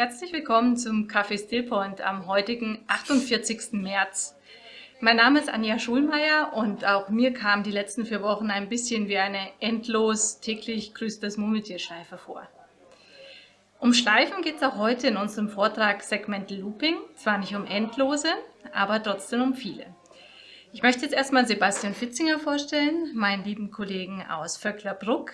Herzlich willkommen zum Café Stillpoint am heutigen 48. März. Mein Name ist Anja Schulmeier und auch mir kam die letzten vier Wochen ein bisschen wie eine endlos täglich grüßt das Murmeltierschleife vor. Um Schleifen geht es auch heute in unserem Vortrag Segmental Looping, zwar nicht um endlose, aber trotzdem um viele. Ich möchte jetzt erstmal Sebastian Fitzinger vorstellen, meinen lieben Kollegen aus Vöcklerbruck.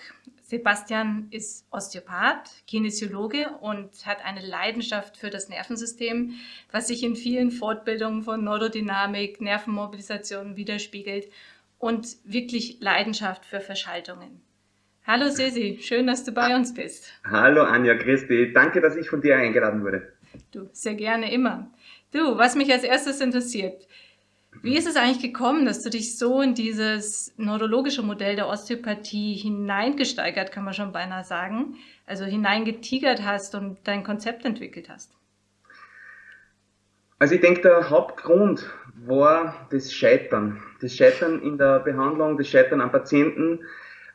Sebastian ist Osteopath, Kinesiologe und hat eine Leidenschaft für das Nervensystem, was sich in vielen Fortbildungen von Neurodynamik, Nervenmobilisation widerspiegelt und wirklich Leidenschaft für Verschaltungen. Hallo Sesi, schön, dass du bei uns bist. Hallo Anja, grüß dich. Danke, dass ich von dir eingeladen wurde. Du, sehr gerne immer. Du, was mich als erstes interessiert, wie ist es eigentlich gekommen, dass du dich so in dieses neurologische Modell der Osteopathie hineingesteigert, kann man schon beinahe sagen, also hineingetigert hast und dein Konzept entwickelt hast? Also ich denke, der Hauptgrund war das Scheitern. Das Scheitern in der Behandlung, das Scheitern am Patienten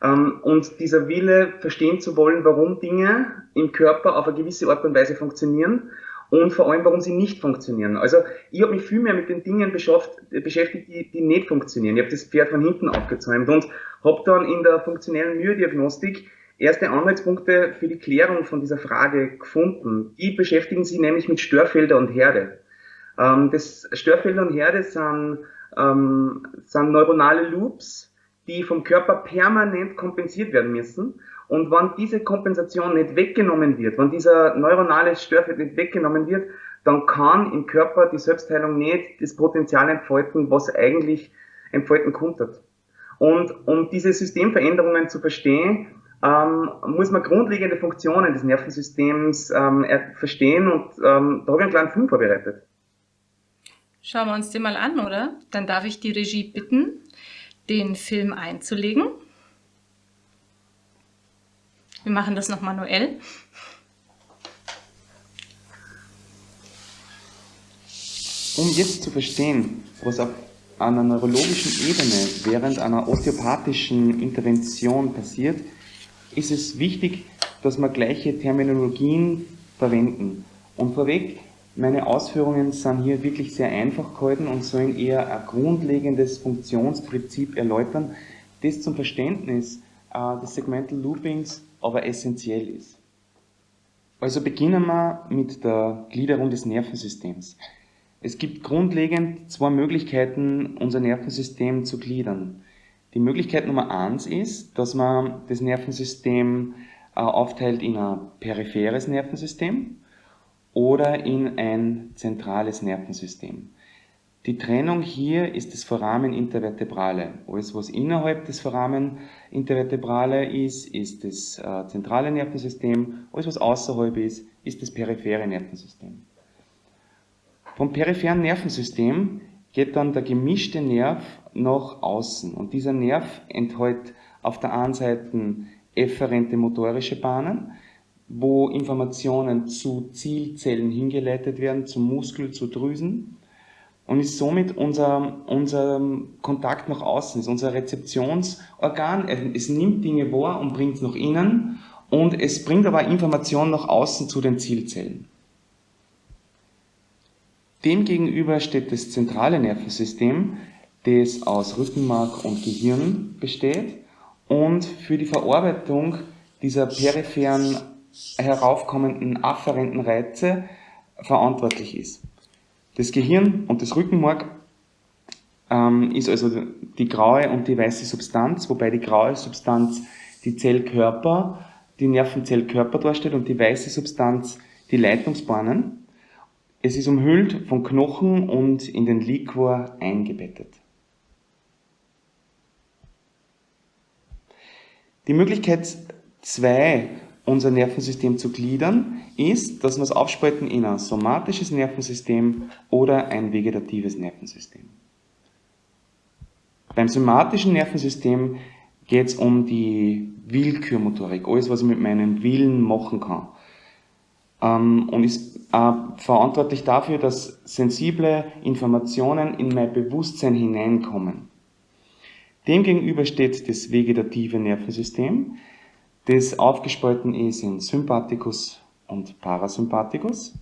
ähm, und dieser Wille, verstehen zu wollen, warum Dinge im Körper auf eine gewisse Art und Weise funktionieren und vor allem, warum sie nicht funktionieren. Also ich habe mich viel mehr mit den Dingen beschäftigt, die, die nicht funktionieren. Ich habe das Pferd von hinten aufgezäumt und habe dann in der funktionellen Myodiagnostik erste Anhaltspunkte für die Klärung von dieser Frage gefunden. Die beschäftigen sich nämlich mit Störfelder und Herde. Ähm, das Störfelder und Herde sind, ähm, sind neuronale Loops, die vom Körper permanent kompensiert werden müssen. Und wenn diese Kompensation nicht weggenommen wird, wenn dieser neuronale Störfeld nicht weggenommen wird, dann kann im Körper die Selbstheilung nicht das Potenzial entfalten, was eigentlich entfalten konnte. Und um diese Systemveränderungen zu verstehen, ähm, muss man grundlegende Funktionen des Nervensystems ähm, verstehen und ähm, da habe ich einen kleinen Film vorbereitet. Schauen wir uns den mal an, oder? Dann darf ich die Regie bitten, den Film einzulegen. Wir machen das noch manuell. Um jetzt zu verstehen, was auf einer neurologischen Ebene während einer osteopathischen Intervention passiert, ist es wichtig, dass wir gleiche Terminologien verwenden. Und vorweg, meine Ausführungen sind hier wirklich sehr einfach gehalten und sollen eher ein grundlegendes Funktionsprinzip erläutern, das zum Verständnis äh, des Segmental Loopings aber essentiell ist. Also beginnen wir mit der Gliederung des Nervensystems. Es gibt grundlegend zwei Möglichkeiten, unser Nervensystem zu gliedern. Die Möglichkeit Nummer eins ist, dass man das Nervensystem äh, aufteilt in ein peripheres Nervensystem oder in ein zentrales Nervensystem. Die Trennung hier ist das Foramen intervertebrale. Alles, was innerhalb des Foramen intervertebrale ist, ist das äh, zentrale Nervensystem. Alles, was außerhalb ist, ist das periphere Nervensystem. Vom peripheren Nervensystem geht dann der gemischte Nerv nach außen. Und dieser Nerv enthält auf der einen Seite efferente motorische Bahnen, wo Informationen zu Zielzellen hingeleitet werden, zum Muskel, zu Drüsen und ist somit unser, unser Kontakt nach außen, ist unser Rezeptionsorgan. Es nimmt Dinge wahr und bringt es nach innen und es bringt aber Informationen nach außen zu den Zielzellen. Demgegenüber steht das zentrale Nervensystem, das aus Rückenmark und Gehirn besteht und für die Verarbeitung dieser peripheren heraufkommenden afferenten Reize verantwortlich ist. Das Gehirn und das Rückenmark ähm, ist also die graue und die weiße Substanz, wobei die graue Substanz die Zellkörper, die Nervenzellkörper darstellt und die weiße Substanz die Leitungsbahnen. Es ist umhüllt von Knochen und in den Liquor eingebettet. Die Möglichkeit zwei unser Nervensystem zu gliedern, ist, dass wir es aufspalten in ein somatisches Nervensystem oder ein vegetatives Nervensystem. Beim somatischen Nervensystem geht es um die Willkürmotorik, alles, was ich mit meinem Willen machen kann. Ähm, und ist äh, verantwortlich dafür, dass sensible Informationen in mein Bewusstsein hineinkommen. Demgegenüber steht das vegetative Nervensystem, das aufgespalten ist in Sympathikus und Parasympathikus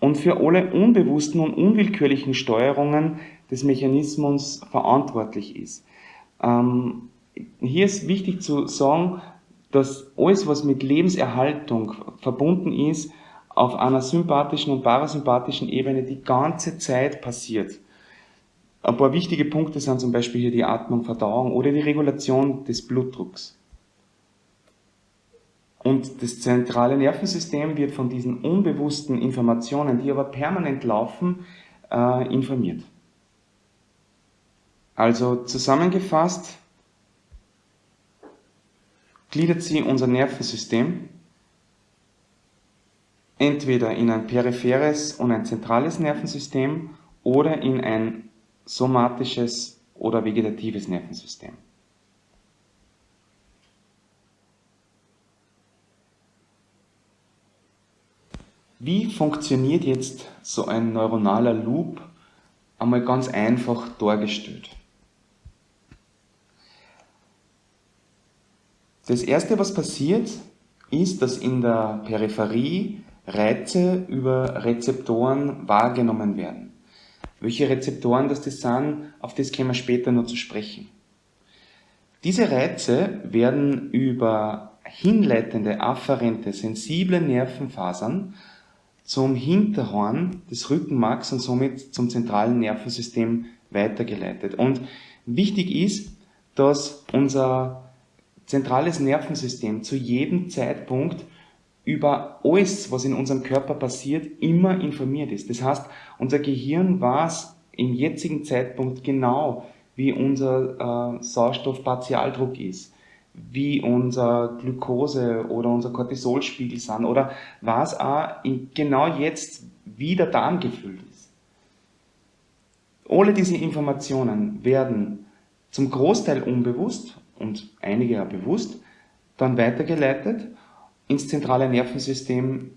und für alle unbewussten und unwillkürlichen Steuerungen des Mechanismus verantwortlich ist. Ähm, hier ist wichtig zu sagen, dass alles, was mit Lebenserhaltung verbunden ist, auf einer sympathischen und parasympathischen Ebene die ganze Zeit passiert. Ein paar wichtige Punkte sind zum Beispiel hier die Atmung, Verdauung oder die Regulation des Blutdrucks. Und das zentrale Nervensystem wird von diesen unbewussten Informationen, die aber permanent laufen, äh, informiert. Also zusammengefasst gliedert sie unser Nervensystem entweder in ein peripheres und ein zentrales Nervensystem oder in ein somatisches oder vegetatives Nervensystem. Wie funktioniert jetzt so ein neuronaler Loop? Einmal ganz einfach dargestellt. Das erste, was passiert, ist, dass in der Peripherie Reize über Rezeptoren wahrgenommen werden. Welche Rezeptoren das, sind, auf das kommen wir später noch zu sprechen. Diese Reize werden über hinleitende, afferente, sensible Nervenfasern zum Hinterhorn des Rückenmarks und somit zum zentralen Nervensystem weitergeleitet. Und wichtig ist, dass unser zentrales Nervensystem zu jedem Zeitpunkt über alles, was in unserem Körper passiert, immer informiert ist. Das heißt, unser Gehirn weiß im jetzigen Zeitpunkt genau, wie unser äh, Sauerstoffpartialdruck ist, wie unser Glucose oder unser Cortisolspiegel sind oder was auch in, genau jetzt, wie der Darm gefüllt ist. Alle diese Informationen werden zum Großteil unbewusst und einige ja bewusst, dann weitergeleitet ins zentrale Nervensystem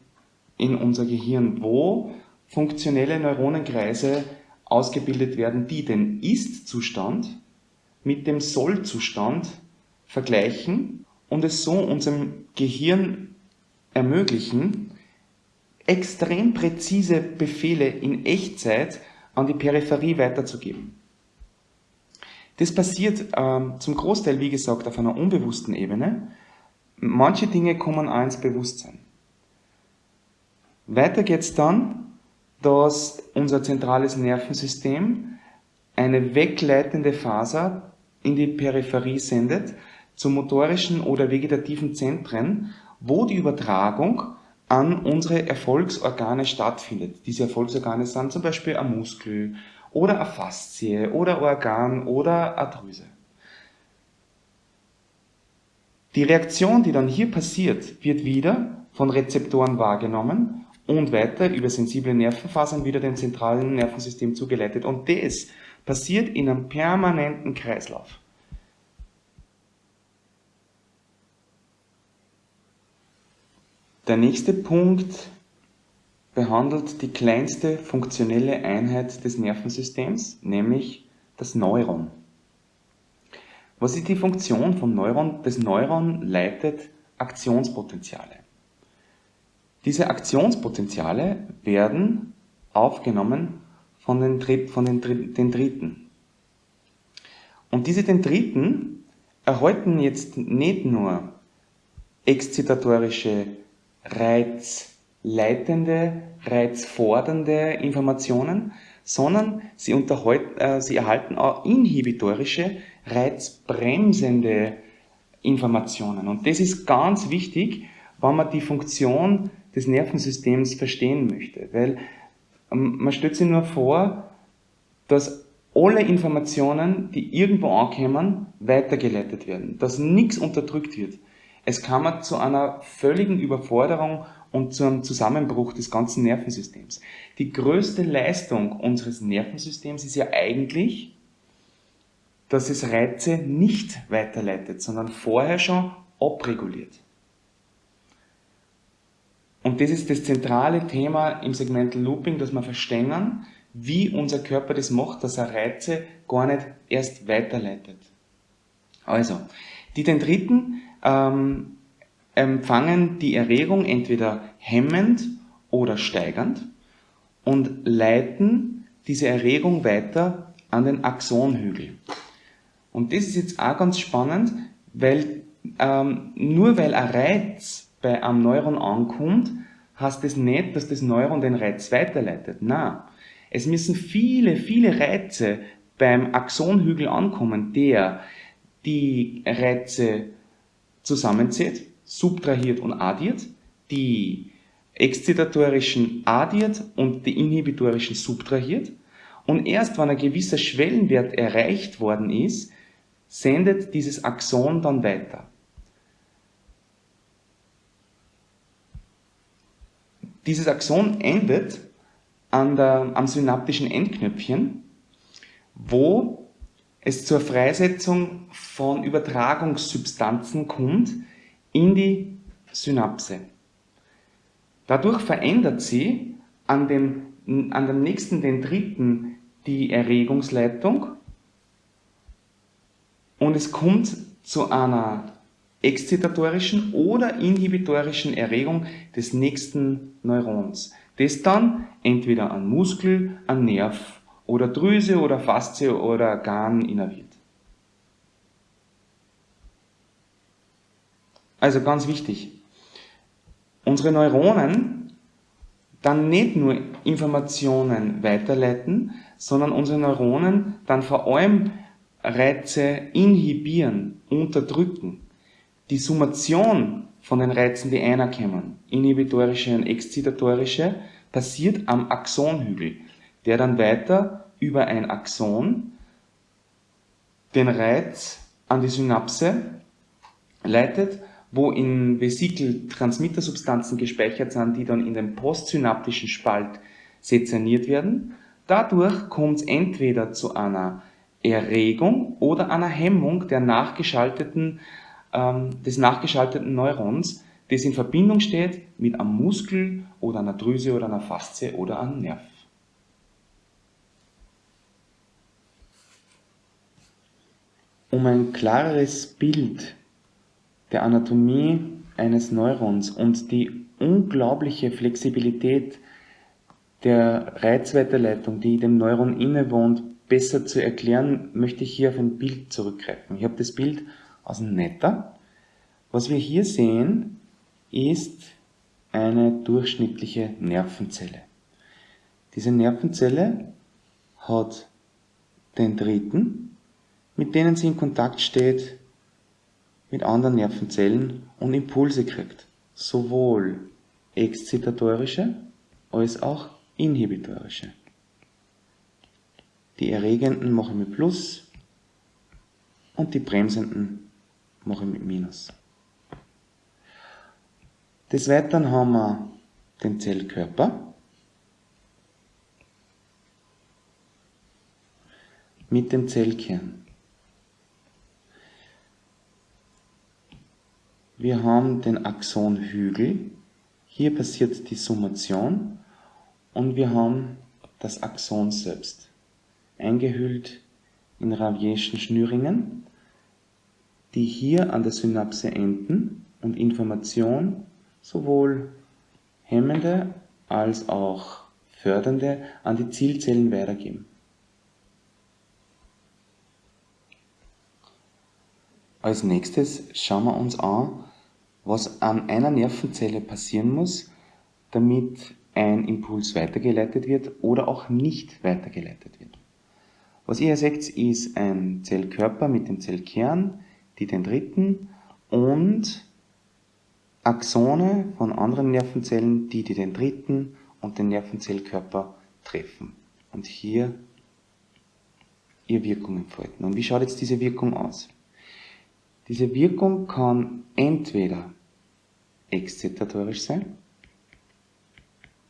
in unser Gehirn, wo funktionelle Neuronenkreise ausgebildet werden, die den Ist-Zustand mit dem Soll-Zustand vergleichen und es so unserem Gehirn ermöglichen, extrem präzise Befehle in Echtzeit an die Peripherie weiterzugeben. Das passiert ähm, zum Großteil, wie gesagt, auf einer unbewussten Ebene. Manche Dinge kommen auch ins Bewusstsein. Weiter geht es dann, dass unser zentrales Nervensystem eine wegleitende Faser in die Peripherie sendet, zu motorischen oder vegetativen Zentren, wo die Übertragung an unsere Erfolgsorgane stattfindet. Diese Erfolgsorgane sind zum Beispiel ein Muskel oder eine Faszie oder Organ oder eine Drüse. Die Reaktion, die dann hier passiert, wird wieder von Rezeptoren wahrgenommen und weiter über sensible Nervenfasern wieder dem zentralen Nervensystem zugeleitet. Und das passiert in einem permanenten Kreislauf. Der nächste Punkt behandelt die kleinste funktionelle Einheit des Nervensystems, nämlich das Neuron. Was ist die Funktion vom Neuron? Das Neuron leitet Aktionspotenziale. Diese Aktionspotenziale werden aufgenommen von den, von den Dendriten. Und diese Dendriten erhalten jetzt nicht nur exzitatorische, reizleitende, reizfordernde Informationen, sondern sie, äh, sie erhalten auch inhibitorische, reizbremsende Informationen. Und das ist ganz wichtig, wenn man die Funktion des Nervensystems verstehen möchte. Weil ähm, man stellt sich nur vor, dass alle Informationen, die irgendwo ankommen, weitergeleitet werden, dass nichts unterdrückt wird. Es kam zu einer völligen Überforderung und zu einem Zusammenbruch des ganzen Nervensystems. Die größte Leistung unseres Nervensystems ist ja eigentlich, dass es Reize nicht weiterleitet, sondern vorher schon abreguliert. Und das ist das zentrale Thema im Segmental Looping, dass wir verstehen, wie unser Körper das macht, dass er Reize gar nicht erst weiterleitet. Also, die Dendriten ähm, empfangen die Erregung entweder hemmend oder steigernd und leiten diese Erregung weiter an den Axonhügel. Und das ist jetzt auch ganz spannend, weil ähm, nur weil ein Reiz bei einem Neuron ankommt, heißt das nicht, dass das Neuron den Reiz weiterleitet. Na, es müssen viele, viele Reize beim Axonhügel ankommen, der die Reize zusammenzieht, subtrahiert und addiert, die exzitatorischen addiert und die inhibitorischen subtrahiert. Und erst wenn ein gewisser Schwellenwert erreicht worden ist, sendet dieses Axon dann weiter. Dieses Axon endet der, am synaptischen Endknöpfchen, wo es zur Freisetzung von Übertragungssubstanzen kommt in die Synapse. Dadurch verändert sie an dem, an dem nächsten Dendriten die Erregungsleitung und es kommt zu einer exzitatorischen oder inhibitorischen Erregung des nächsten Neurons, das dann entweder an Muskel, an Nerv oder Drüse oder Faszie oder Garn innerviert. Also ganz wichtig, unsere Neuronen dann nicht nur Informationen weiterleiten, sondern unsere Neuronen dann vor allem Reize inhibieren, unterdrücken. Die Summation von den Reizen, die einer kommen, inhibitorische und exzitatorische, passiert am Axonhügel, der dann weiter über ein Axon den Reiz an die Synapse leitet, wo in Vesikel Transmittersubstanzen gespeichert sind, die dann in den postsynaptischen Spalt sezerniert werden. Dadurch kommt es entweder zu einer Erregung oder einer Hemmung der nachgeschalteten, ähm, des nachgeschalteten Neurons, das in Verbindung steht mit einem Muskel oder einer Drüse oder einer Faszie oder einem Nerv. Um ein klareres Bild der Anatomie eines Neurons und die unglaubliche Flexibilität der Reizweiterleitung, die dem Neuron innewohnt, besser zu erklären, möchte ich hier auf ein Bild zurückgreifen. Ich habe das Bild aus dem Netter. Was wir hier sehen, ist eine durchschnittliche Nervenzelle. Diese Nervenzelle hat Dendriten, mit denen sie in Kontakt steht mit anderen Nervenzellen und Impulse kriegt. Sowohl exzitatorische als auch inhibitorische. Die erregenden mache ich mit Plus und die bremsenden mache ich mit Minus. Des Weiteren haben wir den Zellkörper mit dem Zellkern. Wir haben den Axonhügel. Hier passiert die Summation und wir haben das Axon selbst eingehüllt in Ravierschen Schnürringen, die hier an der Synapse enden und Information sowohl hemmende als auch fördernde an die Zielzellen weitergeben. Als nächstes schauen wir uns an, was an einer Nervenzelle passieren muss, damit ein Impuls weitergeleitet wird oder auch nicht weitergeleitet wird. Was ihr hier seht, ist ein Zellkörper mit dem Zellkern, die Dendriten und Axone von anderen Nervenzellen, die die Dendriten und den Nervenzellkörper treffen. Und hier ihr Wirkung entfalten. Und wie schaut jetzt diese Wirkung aus? Diese Wirkung kann entweder exzitatorisch sein,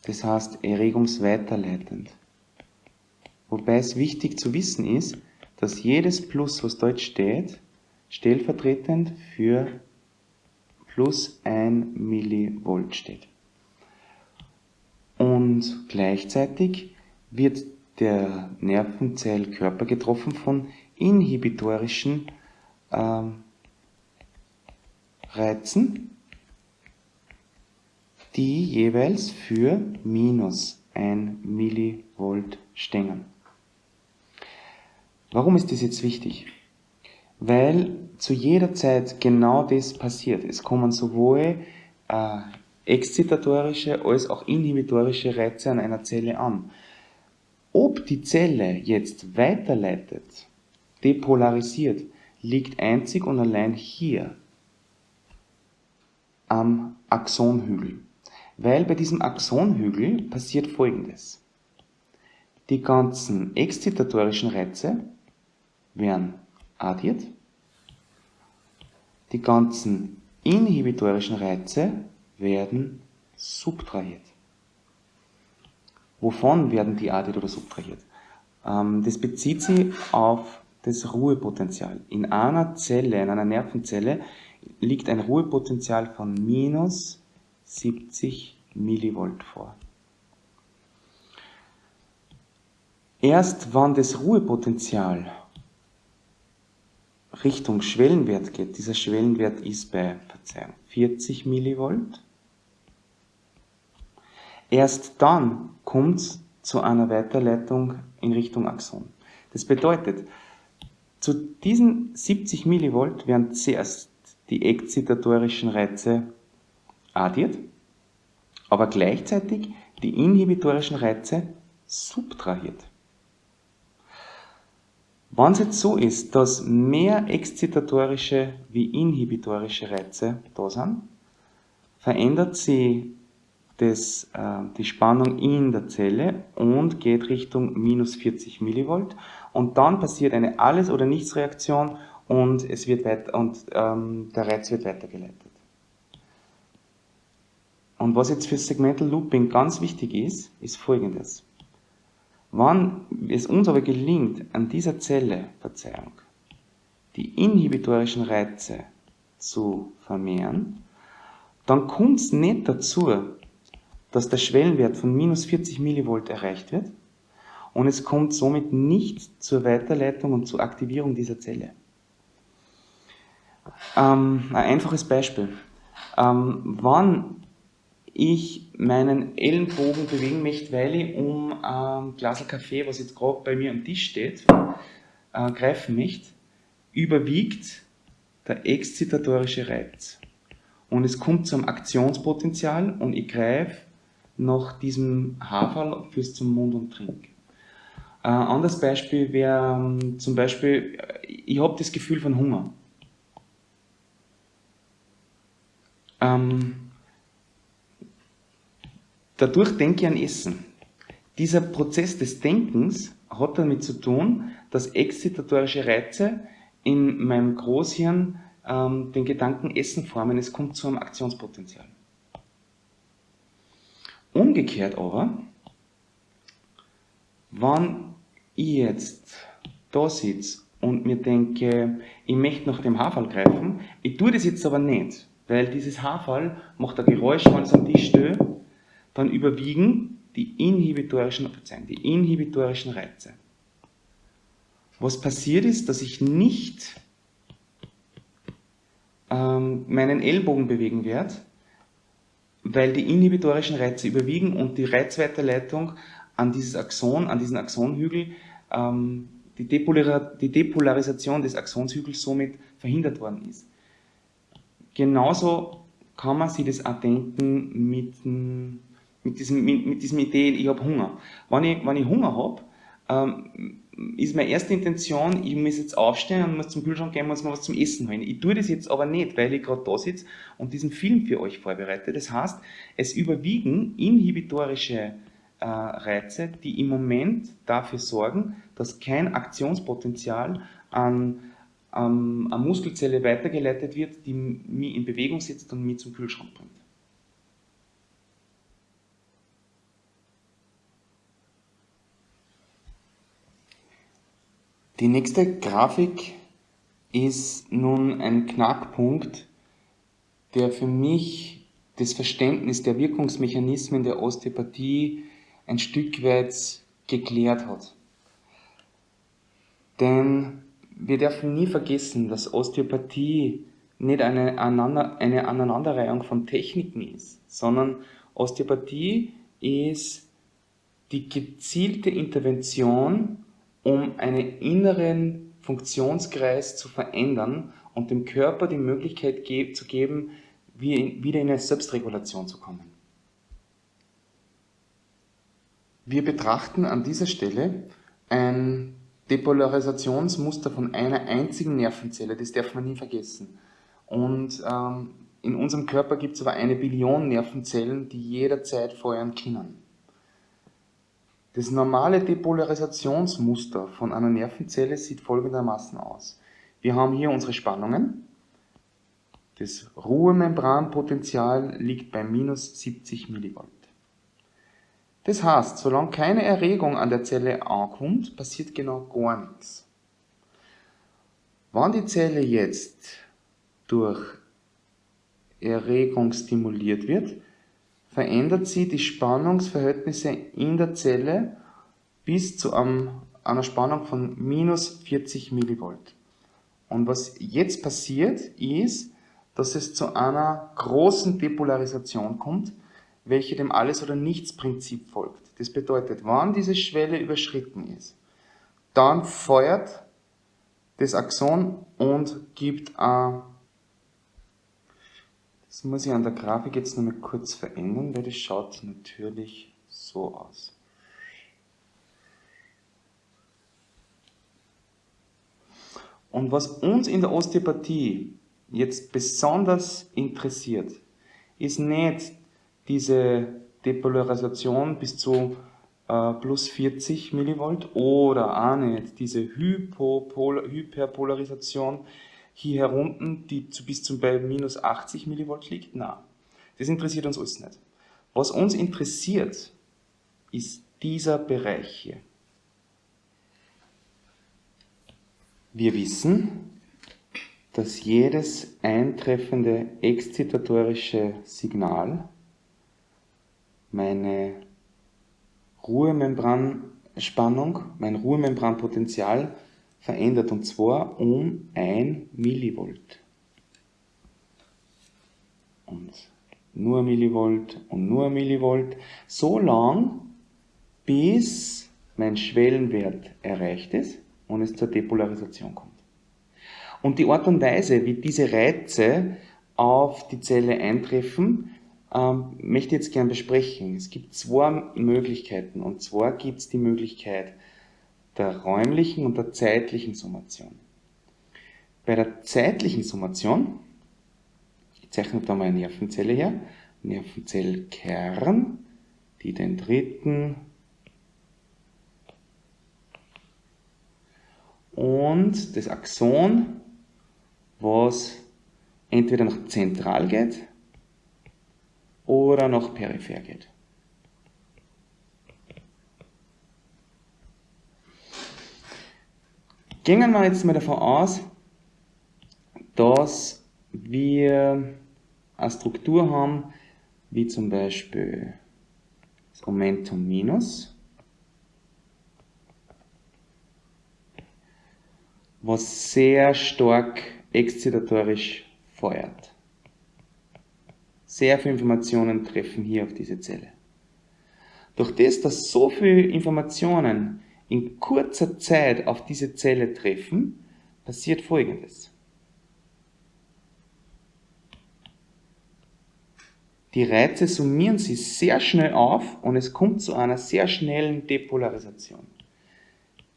das heißt erregungsweiterleitend. Wobei es wichtig zu wissen ist, dass jedes Plus, was dort steht, stellvertretend für plus 1 Millivolt steht. Und gleichzeitig wird der Nervenzellkörper getroffen von inhibitorischen ähm, Reizen, die jeweils für minus 1 Millivolt stehen. Warum ist das jetzt wichtig? Weil zu jeder Zeit genau das passiert. Es kommen sowohl äh, exzitatorische als auch inhibitorische Reize an einer Zelle an. Ob die Zelle jetzt weiterleitet, depolarisiert, liegt einzig und allein hier am Axonhügel. Weil bei diesem Axonhügel passiert folgendes. Die ganzen exzitatorischen Reize werden addiert, die ganzen inhibitorischen Reize werden subtrahiert. Wovon werden die addiert oder subtrahiert? Ähm, das bezieht sich auf das Ruhepotenzial. In einer Zelle, in einer Nervenzelle, liegt ein Ruhepotenzial von minus 70 Millivolt vor. Erst wenn das Ruhepotenzial Richtung Schwellenwert geht, dieser Schwellenwert ist bei Verzeihung, 40 Millivolt, erst dann kommt es zu einer Weiterleitung in Richtung Axon. Das bedeutet, zu diesen 70 Millivolt werden zuerst die exzitatorischen Reize addiert, aber gleichzeitig die inhibitorischen Reize subtrahiert. Wenn es jetzt so ist, dass mehr exzitatorische wie inhibitorische Reize da sind, verändert sie das, äh, die Spannung in der Zelle und geht Richtung minus 40 Millivolt und dann passiert eine Alles- oder Nichts-Reaktion und, es wird weit, und ähm, der Reiz wird weitergeleitet. Und was jetzt für Segmental Looping ganz wichtig ist, ist folgendes. Wann es uns aber gelingt, an dieser Zelle, Verzeihung, die inhibitorischen Reize zu vermehren, dann kommt es nicht dazu, dass der Schwellenwert von minus 40 Millivolt erreicht wird und es kommt somit nicht zur Weiterleitung und zur Aktivierung dieser Zelle. Ähm, ein einfaches Beispiel. Ähm, wann ich meinen Ellenbogen bewegen möchte, weil ich um ein Glas Kaffee, was jetzt gerade bei mir am Tisch steht, äh, greifen möchte, überwiegt der exzitatorische Reiz. Und es kommt zum Aktionspotenzial und ich greife nach diesem Haferl fürs zum Mund und Trink. Ein anderes Beispiel wäre ähm, zum Beispiel, ich habe das Gefühl von Hunger. Ähm, dadurch denke ich an Essen. Dieser Prozess des Denkens hat damit zu tun, dass exzitatorische Reize in meinem Großhirn ähm, den Gedanken Essen formen. Es kommt zu einem Aktionspotenzial. Umgekehrt aber, wenn ich jetzt da sitze und mir denke, ich möchte nach dem Haarfall greifen, ich tue das jetzt aber nicht, weil dieses Haarfall macht ein Geräusch, wenn es am Tisch steht, dann überwiegen die inhibitorischen, die inhibitorischen Reize. Was passiert ist, dass ich nicht ähm, meinen Ellbogen bewegen werde, weil die inhibitorischen Reize überwiegen und die Reizweiterleitung an dieses Axon, an diesen Axonhügel, ähm, die, Depolar die Depolarisation des Axonshügels somit verhindert worden ist. Genauso kann man sich das auch denken mit, mit, diesem, mit, mit diesem Idee, ich habe Hunger. Wenn ich, wenn ich Hunger habe, ähm, ist meine erste Intention, ich muss jetzt aufstehen und muss zum Kühlschrank gehen, muss mal was zum Essen holen. Ich tue das jetzt aber nicht, weil ich gerade da sitze und diesen Film für euch vorbereite. Das heißt, es überwiegen inhibitorische äh, Reize, die im Moment dafür sorgen, dass kein Aktionspotenzial an, an, an Muskelzelle weitergeleitet wird, die mich in Bewegung setzt und mich zum Kühlschrank bringt. Die nächste Grafik ist nun ein Knackpunkt, der für mich das Verständnis der Wirkungsmechanismen der Osteopathie ein Stück weit geklärt hat. Denn wir dürfen nie vergessen, dass Osteopathie nicht eine, eine Aneinanderreihung von Techniken ist, sondern Osteopathie ist die gezielte Intervention, um einen inneren Funktionskreis zu verändern und dem Körper die Möglichkeit ge zu geben, wieder in eine Selbstregulation zu kommen. Wir betrachten an dieser Stelle ein Depolarisationsmuster von einer einzigen Nervenzelle, das darf man nie vergessen. Und ähm, in unserem Körper gibt es aber eine Billion Nervenzellen, die jederzeit feuern können. Das normale Depolarisationsmuster von einer Nervenzelle sieht folgendermaßen aus. Wir haben hier unsere Spannungen. Das Ruhemembranpotenzial liegt bei minus 70 Millivolt. Das heißt, solange keine Erregung an der Zelle ankommt, passiert genau gar nichts. Wenn die Zelle jetzt durch Erregung stimuliert wird, verändert sie die Spannungsverhältnisse in der Zelle bis zu einer Spannung von minus 40 Millivolt. Und was jetzt passiert, ist, dass es zu einer großen Depolarisation kommt, welche dem Alles- oder Nichts-Prinzip folgt. Das bedeutet, wann diese Schwelle überschritten ist, dann feuert das Axon und gibt ein das muss ich an der Grafik jetzt noch mal kurz verändern, weil das schaut natürlich so aus. Und was uns in der Osteopathie jetzt besonders interessiert, ist nicht diese Depolarisation bis zu äh, plus 40 Millivolt oder auch nicht diese Hyperpolarisation hier herunten, die zu, bis zum bei minus 80 Millivolt liegt? Nein, das interessiert uns alles nicht. Was uns interessiert, ist dieser Bereich hier. Wir wissen, dass jedes eintreffende exzitatorische Signal meine Ruhemembranspannung, mein Ruhemembranpotential verändert und zwar um 1 Millivolt. Und nur Millivolt und nur Millivolt, so lang, bis mein Schwellenwert erreicht ist und es zur Depolarisation kommt. Und die Art und Weise, wie diese Reize auf die Zelle eintreffen, ähm, möchte jetzt gern besprechen. Es gibt zwei Möglichkeiten. Und zwar gibt es die Möglichkeit der räumlichen und der zeitlichen Summation. Bei der zeitlichen Summation, ich zeichne da mal eine Nervenzelle her, Nervenzellkern, die den dritten und das Axon, was entweder nach zentral geht oder nach peripher geht. Gehen wir jetzt mal davon aus, dass wir eine Struktur haben, wie zum Beispiel das Momentum minus, was sehr stark exzitatorisch feuert. Sehr viele Informationen treffen hier auf diese Zelle. Durch das, dass so viele Informationen in kurzer Zeit auf diese Zelle treffen, passiert Folgendes. Die Reize summieren sich sehr schnell auf und es kommt zu einer sehr schnellen Depolarisation.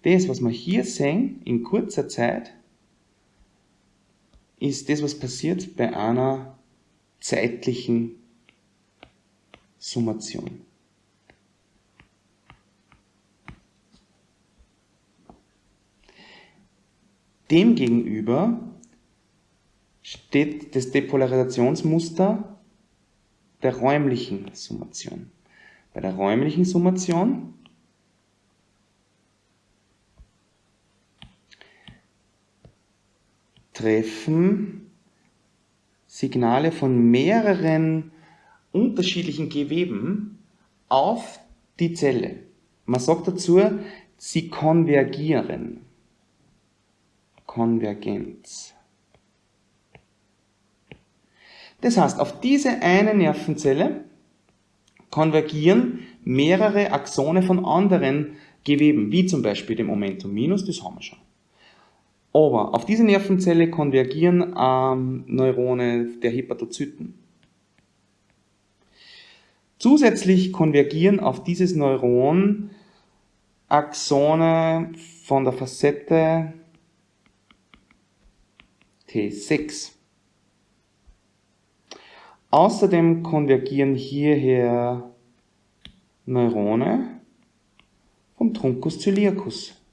Das, was wir hier sehen, in kurzer Zeit, ist das, was passiert bei einer zeitlichen Summation. Demgegenüber steht das Depolarisationsmuster der räumlichen Summation. Bei der räumlichen Summation treffen Signale von mehreren unterschiedlichen Geweben auf die Zelle. Man sagt dazu, sie konvergieren. Konvergenz. Das heißt, auf diese eine Nervenzelle konvergieren mehrere Axone von anderen Geweben, wie zum Beispiel dem Momentum Minus, das haben wir schon. Aber auf diese Nervenzelle konvergieren ähm, Neurone der Hepatozyten. Zusätzlich konvergieren auf dieses Neuron Axone von der Facette T6. Außerdem konvergieren hierher Neurone vom Truncus ciliacus.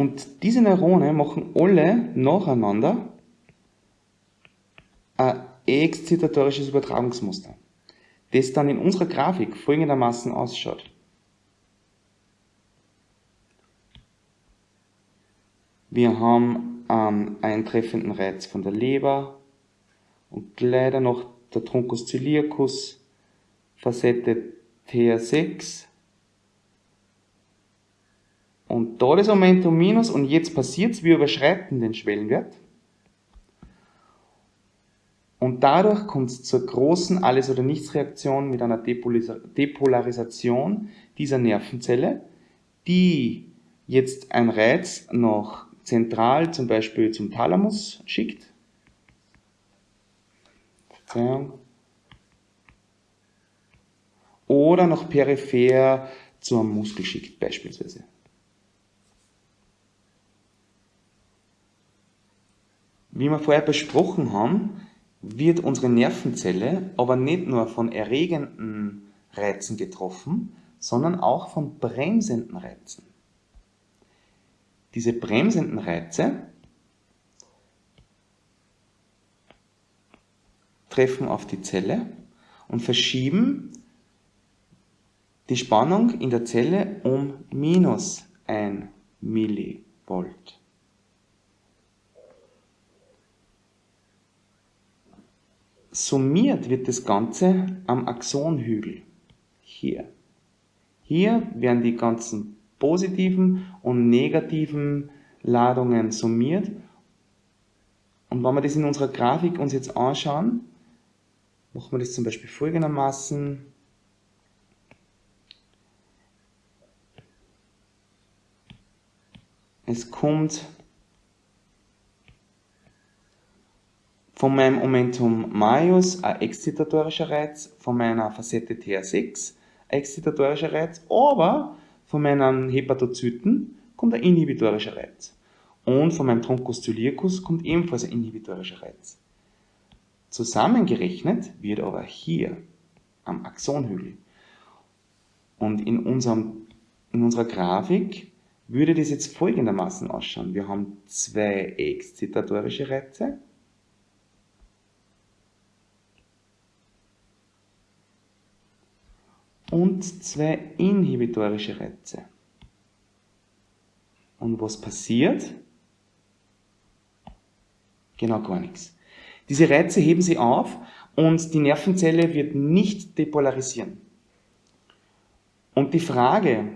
Und diese Neurone machen alle nacheinander ein exzitatorisches Übertragungsmuster, das dann in unserer Grafik folgendermaßen ausschaut. Wir haben einen eintreffenden Reiz von der Leber und leider noch der Truncus ciliacus, Facette TR6 und da das Momentum minus und jetzt passiert es, wir überschreiten den Schwellenwert. Und dadurch kommt es zur großen Alles- oder Nichts-Reaktion mit einer Depolarisation dieser Nervenzelle, die jetzt ein Reiz noch zentral zum Beispiel zum Thalamus schickt. Verzeihung. Oder noch peripher zum Muskel schickt beispielsweise. Wie wir vorher besprochen haben, wird unsere Nervenzelle aber nicht nur von erregenden Reizen getroffen, sondern auch von bremsenden Reizen. Diese bremsenden Reize treffen auf die Zelle und verschieben die Spannung in der Zelle um minus 1 Millivolt. Summiert wird das Ganze am Axonhügel. Hier. Hier werden die ganzen positiven und negativen Ladungen summiert. Und wenn wir das in unserer Grafik uns jetzt anschauen, machen wir das zum Beispiel folgendermaßen. Es kommt Von meinem Momentum Majus ein exzitatorischer Reiz, von meiner Facette TH6 ein exzitatorischer Reiz, aber von meinen Hepatozyten kommt ein inhibitorischer Reiz. Und von meinem Truncus ciliacus kommt ebenfalls ein inhibitorischer Reiz. Zusammengerechnet wird aber hier am Axonhügel und in, unserem, in unserer Grafik würde das jetzt folgendermaßen ausschauen. Wir haben zwei exzitatorische Reize und zwei inhibitorische Reize. Und was passiert? Genau gar nichts. Diese Reize heben sie auf und die Nervenzelle wird nicht depolarisieren. Und die Frage,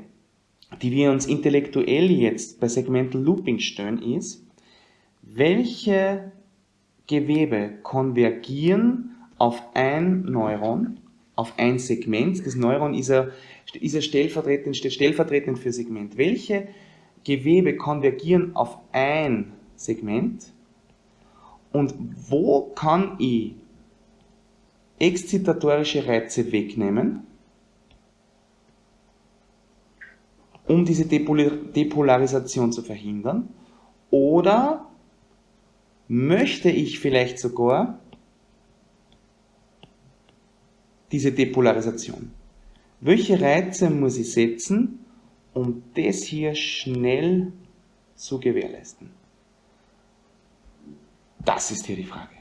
die wir uns intellektuell jetzt bei Segmental Looping stellen, ist, welche Gewebe konvergieren auf ein Neuron auf ein Segment. Das Neuron ist ja, ist ja stellvertretend, stellvertretend für Segment. Welche Gewebe konvergieren auf ein Segment? Und wo kann ich exzitatorische Reize wegnehmen, um diese Depolarisation zu verhindern? Oder möchte ich vielleicht sogar diese Depolarisation. Welche Reize muss ich setzen, um das hier schnell zu gewährleisten? Das ist hier die Frage.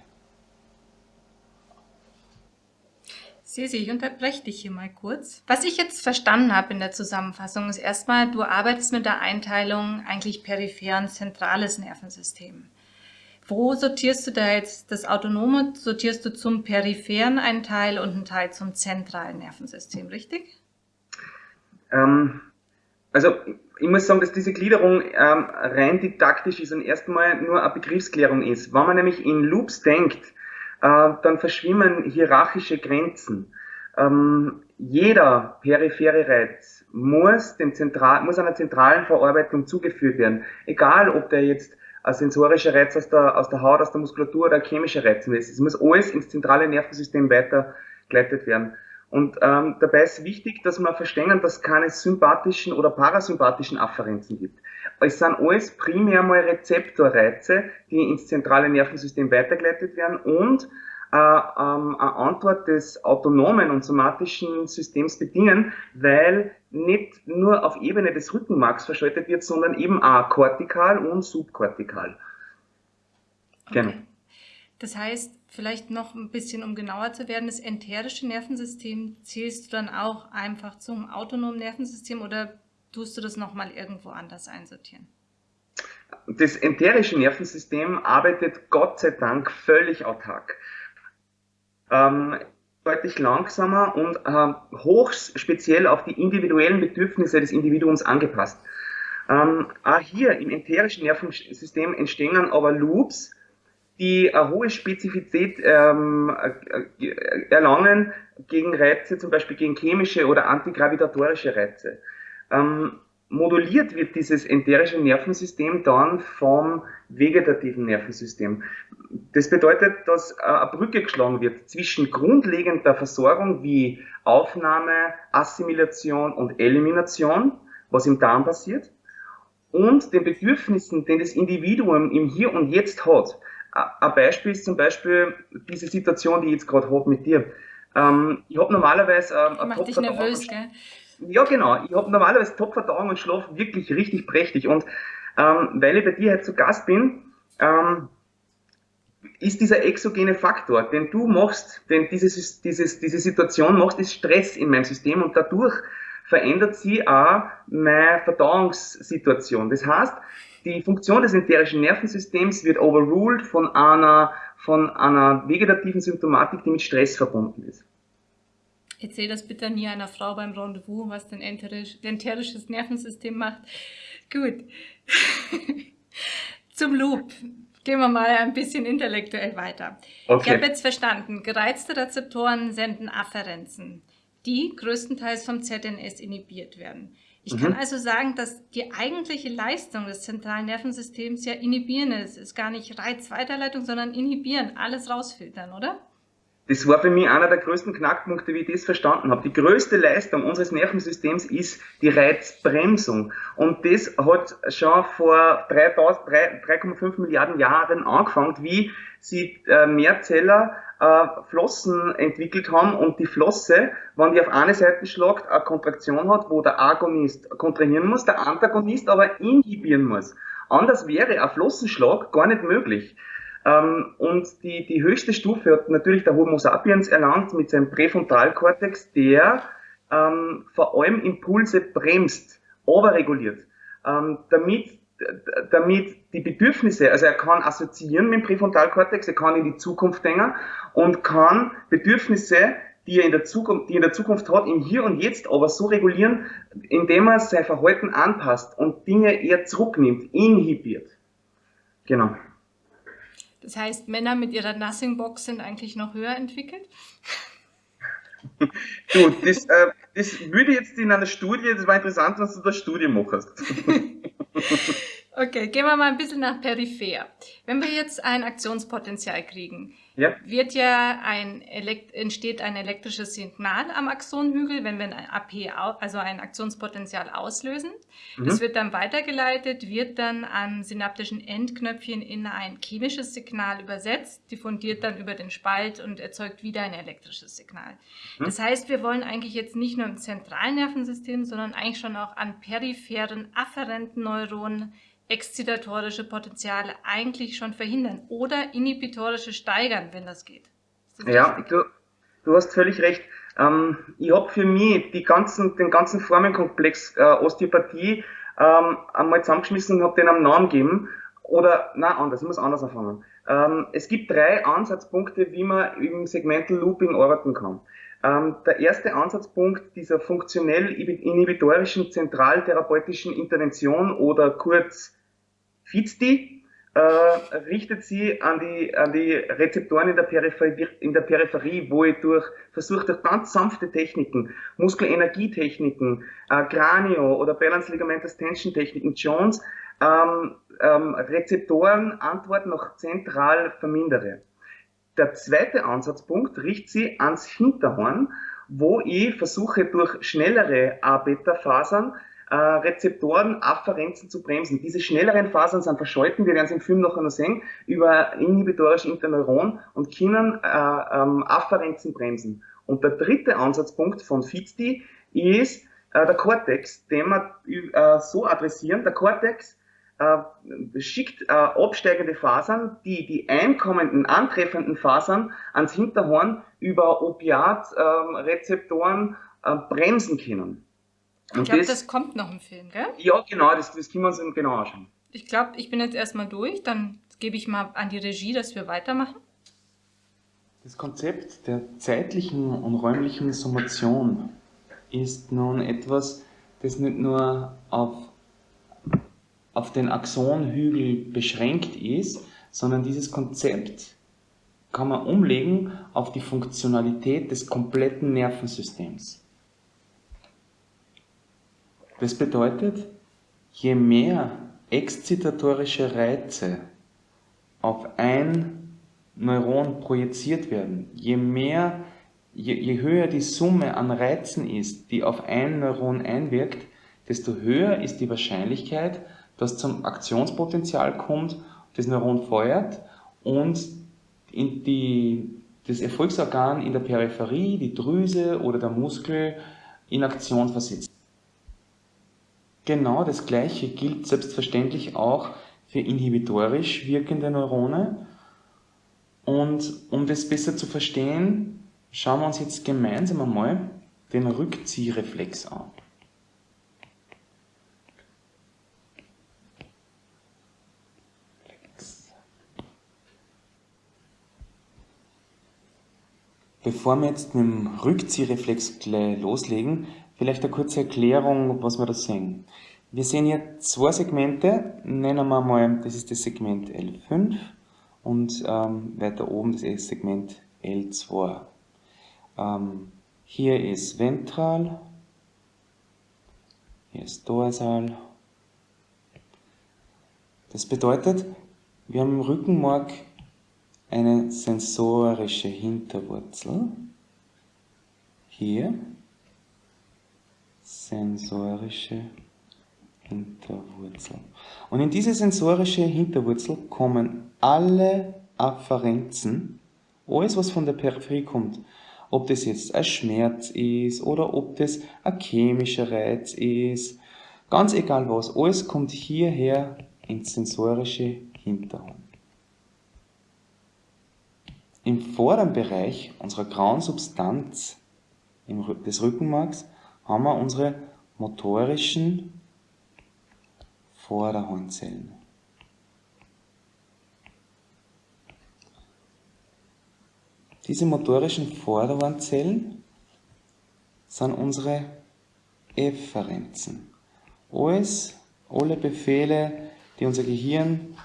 Sisi, ich unterbreche dich hier mal kurz. Was ich jetzt verstanden habe in der Zusammenfassung ist erstmal, du arbeitest mit der Einteilung eigentlich peripher und zentrales Nervensystem. Wo sortierst du da jetzt das Autonome? Sortierst du zum peripheren einen Teil und einen Teil zum zentralen Nervensystem, richtig? Ähm, also ich muss sagen, dass diese Gliederung ähm, rein didaktisch ist und erstmal nur eine Begriffsklärung ist. Wenn man nämlich in Loops denkt, äh, dann verschwimmen hierarchische Grenzen. Ähm, jeder periphere Reiz muss, dem Zentral, muss einer zentralen Verarbeitung zugeführt werden. Egal, ob der jetzt ein sensorischer Reiz aus der, aus der Haut, aus der Muskulatur oder ein chemischer Reiz. Es muss alles ins zentrale Nervensystem weitergeleitet werden. Und ähm, dabei ist wichtig, dass wir verstehen, dass es keine sympathischen oder parasympathischen Afferenzen gibt. Es sind alles primär mal Rezeptorreize, die ins zentrale Nervensystem weitergeleitet werden und äh, ähm, eine Antwort des autonomen und somatischen Systems bedingen, weil nicht nur auf Ebene des Rückenmarks verschaltet wird, sondern eben auch kortikal und subkortikal. Okay. Genau. Das heißt, vielleicht noch ein bisschen, um genauer zu werden, das enterische Nervensystem zählst du dann auch einfach zum autonomen Nervensystem oder tust du das nochmal irgendwo anders einsortieren? Das enterische Nervensystem arbeitet Gott sei Dank völlig autark. Ähm, deutlich langsamer und äh, hoch speziell auf die individuellen Bedürfnisse des Individuums angepasst. Ähm, auch hier im enterischen Nervensystem entstehen aber Loops, die eine hohe Spezifität ähm, äh, erlangen gegen Reize, zum Beispiel gegen chemische oder antigravitatorische Reize. Ähm, moduliert wird dieses enterische Nervensystem dann vom vegetativen Nervensystem. Das bedeutet, dass eine Brücke geschlagen wird zwischen grundlegender Versorgung wie Aufnahme, Assimilation und Elimination, was im Darm passiert, und den Bedürfnissen, den das Individuum im Hier und Jetzt hat. Ein Beispiel ist zum Beispiel diese Situation, die ich jetzt gerade habe mit dir. Ähm, ich habe normalerweise ähm, ein Macht dich nervös, gell? Ja, genau. Ich habe normalerweise Top-Verdauung und schlafe wirklich richtig prächtig. Und ähm, weil ich bei dir heute zu Gast bin, ähm, ist dieser exogene Faktor, den du machst, denn dieses, dieses, diese Situation machst, ist Stress in meinem System und dadurch verändert sie auch meine Verdauungssituation. Das heißt, die Funktion des enterischen Nervensystems wird overruled von einer, von einer vegetativen Symptomatik, die mit Stress verbunden ist. Erzähl das bitte nie einer Frau beim Rendezvous, was dein enterisches Nervensystem macht. Gut. Zum Loop. Gehen wir mal ein bisschen intellektuell weiter. Okay. Ich habe jetzt verstanden, gereizte Rezeptoren senden Afferenzen, die größtenteils vom ZNS inhibiert werden. Ich mhm. kann also sagen, dass die eigentliche Leistung des zentralen Nervensystems ja inhibieren ist. Es ist gar nicht Reizweiterleitung, sondern inhibieren, alles rausfiltern, oder? Das war für mich einer der größten Knackpunkte, wie ich das verstanden habe. Die größte Leistung unseres Nervensystems ist die Reizbremsung. Und das hat schon vor 3,5 Milliarden Jahren angefangen, wie sie äh, Mehrzeller äh, Flossen entwickelt haben und die Flosse, wenn die auf eine Seite schlagt, eine Kontraktion hat, wo der Agonist kontrahieren muss, der Antagonist aber inhibieren muss. Anders wäre ein Flossenschlag gar nicht möglich. Ähm, und die, die höchste Stufe hat natürlich der Homo sapiens erlangt mit seinem Präfrontalkortex, der ähm, vor allem Impulse bremst, overreguliert, ähm, damit, damit die Bedürfnisse, also er kann assoziieren mit dem Präfrontalkortex, er kann in die Zukunft denken und kann Bedürfnisse, die er in der Zukunft, die er in der Zukunft hat, im Hier und Jetzt aber so regulieren, indem er sein Verhalten anpasst und Dinge eher zurücknimmt, inhibiert. Genau. Das heißt, Männer mit ihrer Nothing Box sind eigentlich noch höher entwickelt? du, das, äh, das würde jetzt in einer Studie, das war interessant, was du da Studie machst. okay, gehen wir mal ein bisschen nach peripher. Wenn wir jetzt ein Aktionspotenzial kriegen, ja. wird ja ein entsteht ein elektrisches Signal am Axonhügel, wenn wir ein AP, also ein Aktionspotenzial auslösen. Mhm. Das wird dann weitergeleitet, wird dann am synaptischen Endknöpfchen in ein chemisches Signal übersetzt, diffundiert dann über den Spalt und erzeugt wieder ein elektrisches Signal. Mhm. Das heißt, wir wollen eigentlich jetzt nicht nur im zentralen Nervensystem, sondern eigentlich schon auch an peripheren afferenten Neuronen exzitatorische Potenziale eigentlich schon verhindern oder inhibitorische steigern, wenn das geht. Das ja, du, du hast völlig recht. Ähm, ich habe für mich die ganzen, den ganzen Formenkomplex äh, Osteopathie ähm, einmal zusammengeschmissen und habe den einen Namen gegeben. Oder, na anders, ich muss anders anfangen. Ähm, es gibt drei Ansatzpunkte, wie man im Segmental Looping arbeiten kann. Ähm, der erste Ansatzpunkt dieser funktionell inhibitorischen zentraltherapeutischen Intervention oder kurz FITSTI äh, richtet sie an die, an die Rezeptoren in der, Peripherie, in der Peripherie, wo ich durch versuche durch ganz sanfte Techniken, Muskelenergietechniken, äh, Kranio oder Balance Ligamentous Tension Techniken, Jones, ähm, ähm, Rezeptoren Antworten noch zentral vermindere. Der zweite Ansatzpunkt richtet sie ans Hinterhorn, wo ich versuche durch schnellere A-Beta-Fasern äh, Rezeptoren Afferenzen zu bremsen. Diese schnelleren Fasern sind verschalten, wir werden es im Film noch einmal sehen, über inhibitorische Interneuron und können äh, ähm, Afferenzen bremsen. Und der dritte Ansatzpunkt von FITSTI ist äh, der Cortex, den wir äh, so adressieren. Der Cortex äh, schickt äh, absteigende Fasern, die die einkommenden, antreffenden Fasern ans Hinterhorn über Opiatrezeptoren äh, bremsen können. Und ich glaube, das, das, kommt noch im Film, gell? Ja, genau, das, das können wir uns genau anschauen. Ich glaube, ich bin jetzt erstmal durch, dann gebe ich mal an die Regie, dass wir weitermachen. Das Konzept der zeitlichen und räumlichen Summation ist nun etwas, das nicht nur auf auf den Axonhügel beschränkt ist, sondern dieses Konzept kann man umlegen auf die Funktionalität des kompletten Nervensystems. Das bedeutet, je mehr exzitatorische Reize auf ein Neuron projiziert werden, je mehr, je, je höher die Summe an Reizen ist, die auf ein Neuron einwirkt, desto höher ist die Wahrscheinlichkeit, das zum Aktionspotenzial kommt, das Neuron feuert und in die, das Erfolgsorgan in der Peripherie, die Drüse oder der Muskel in Aktion versetzt. Genau das gleiche gilt selbstverständlich auch für inhibitorisch wirkende Neurone. Und um das besser zu verstehen, schauen wir uns jetzt gemeinsam einmal den Rückziehreflex an. Bevor wir jetzt mit dem Rückziehreflex gleich loslegen, vielleicht eine kurze Erklärung, was wir da sehen. Wir sehen hier zwei Segmente, nennen wir mal, das ist das Segment L5 und ähm, weiter oben das ist Segment L2. Ähm, hier ist ventral, hier ist dorsal. Das bedeutet, wir haben im Rückenmark eine sensorische Hinterwurzel. Hier sensorische Hinterwurzel. Und in diese sensorische Hinterwurzel kommen alle Afferenzen, alles was von der Peripherie kommt, ob das jetzt ein Schmerz ist oder ob das ein chemischer Reiz ist, ganz egal was, alles kommt hierher ins sensorische Hinterhorn. Im vorderen Bereich unserer grauen Substanz des Rückenmarks haben wir unsere motorischen Vorderhornzellen. Diese motorischen Vorderhornzellen sind unsere Efferenzen. Alles, alle Befehle, die unser Gehirn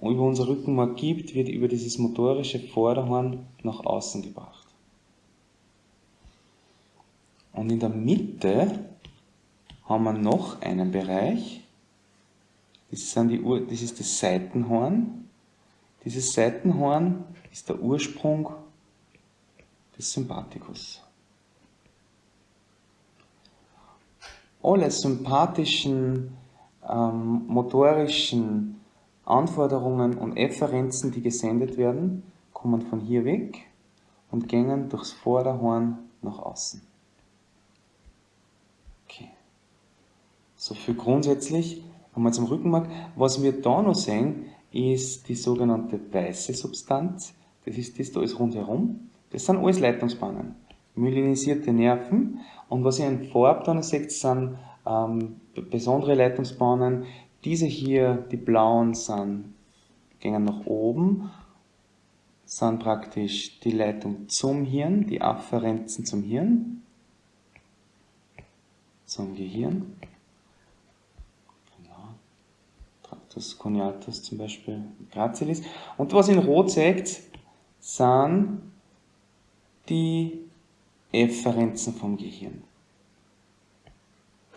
über unser Rückenmark gibt, wird über dieses motorische Vorderhorn nach außen gebracht. Und in der Mitte haben wir noch einen Bereich, das, sind die Ur das ist das Seitenhorn. Dieses Seitenhorn ist der Ursprung des Sympathikus. Alle sympathischen, ähm, motorischen Anforderungen und Efferenzen, die gesendet werden, kommen von hier weg und gehen durchs Vorderhorn nach außen. So viel grundsätzlich einmal zum Rückenmark. Was wir da noch sehen, ist die sogenannte weiße Substanz. Das ist das da ist rundherum. Das sind alles Leitungsbahnen. Myelinisierte Nerven. Und was ihr in Farb da noch seht, sind ähm, besondere sind praktisch die Leitung zum Hirn, die Afferenzen zum Hirn, zum Gehirn. Genau. Tractus coniatus zum Beispiel, Gracilis. Und was in Rot zeigt, sind die Efferenzen vom Gehirn.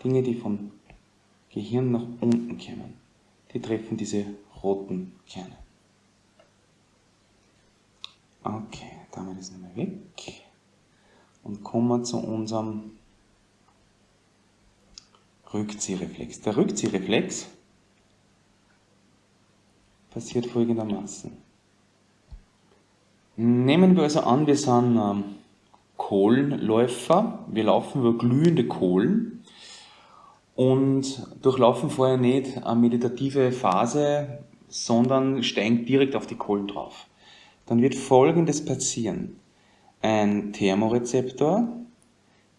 Dinge, die vom Gehirn nach unten kommen. Die treffen diese roten Kerne. Okay, damit ist nicht mehr weg. Und kommen wir zu unserem Rückziehreflex. Der Rückziehreflex passiert folgendermaßen. Nehmen wir also an, wir sind ähm, Kohlenläufer, wir laufen über glühende Kohlen und durchlaufen vorher nicht eine meditative Phase, sondern steigen direkt auf die Kohlen drauf dann wird folgendes passieren. Ein Thermorezeptor,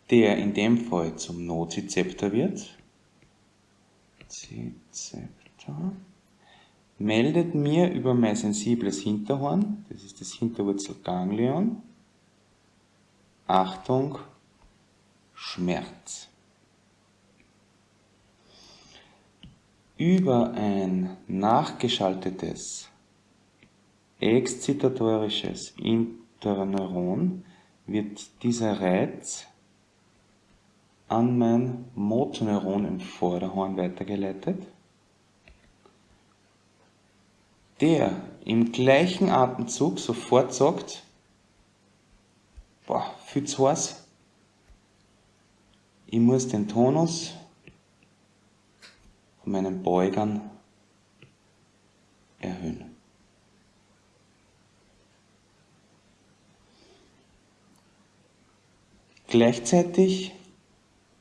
der in dem Fall zum Nozizeptor wird, Zizeptor, meldet mir über mein sensibles Hinterhorn, das ist das Hinterwurzelganglion, Achtung, Schmerz. Über ein nachgeschaltetes exzitatorisches Interneuron wird dieser Reiz an mein Motoneuron im Vorderhorn weitergeleitet, der im gleichen Atemzug sofort sagt, boah, viel zu heiß, ich muss den Tonus von meinen Beugern erhöhen. Gleichzeitig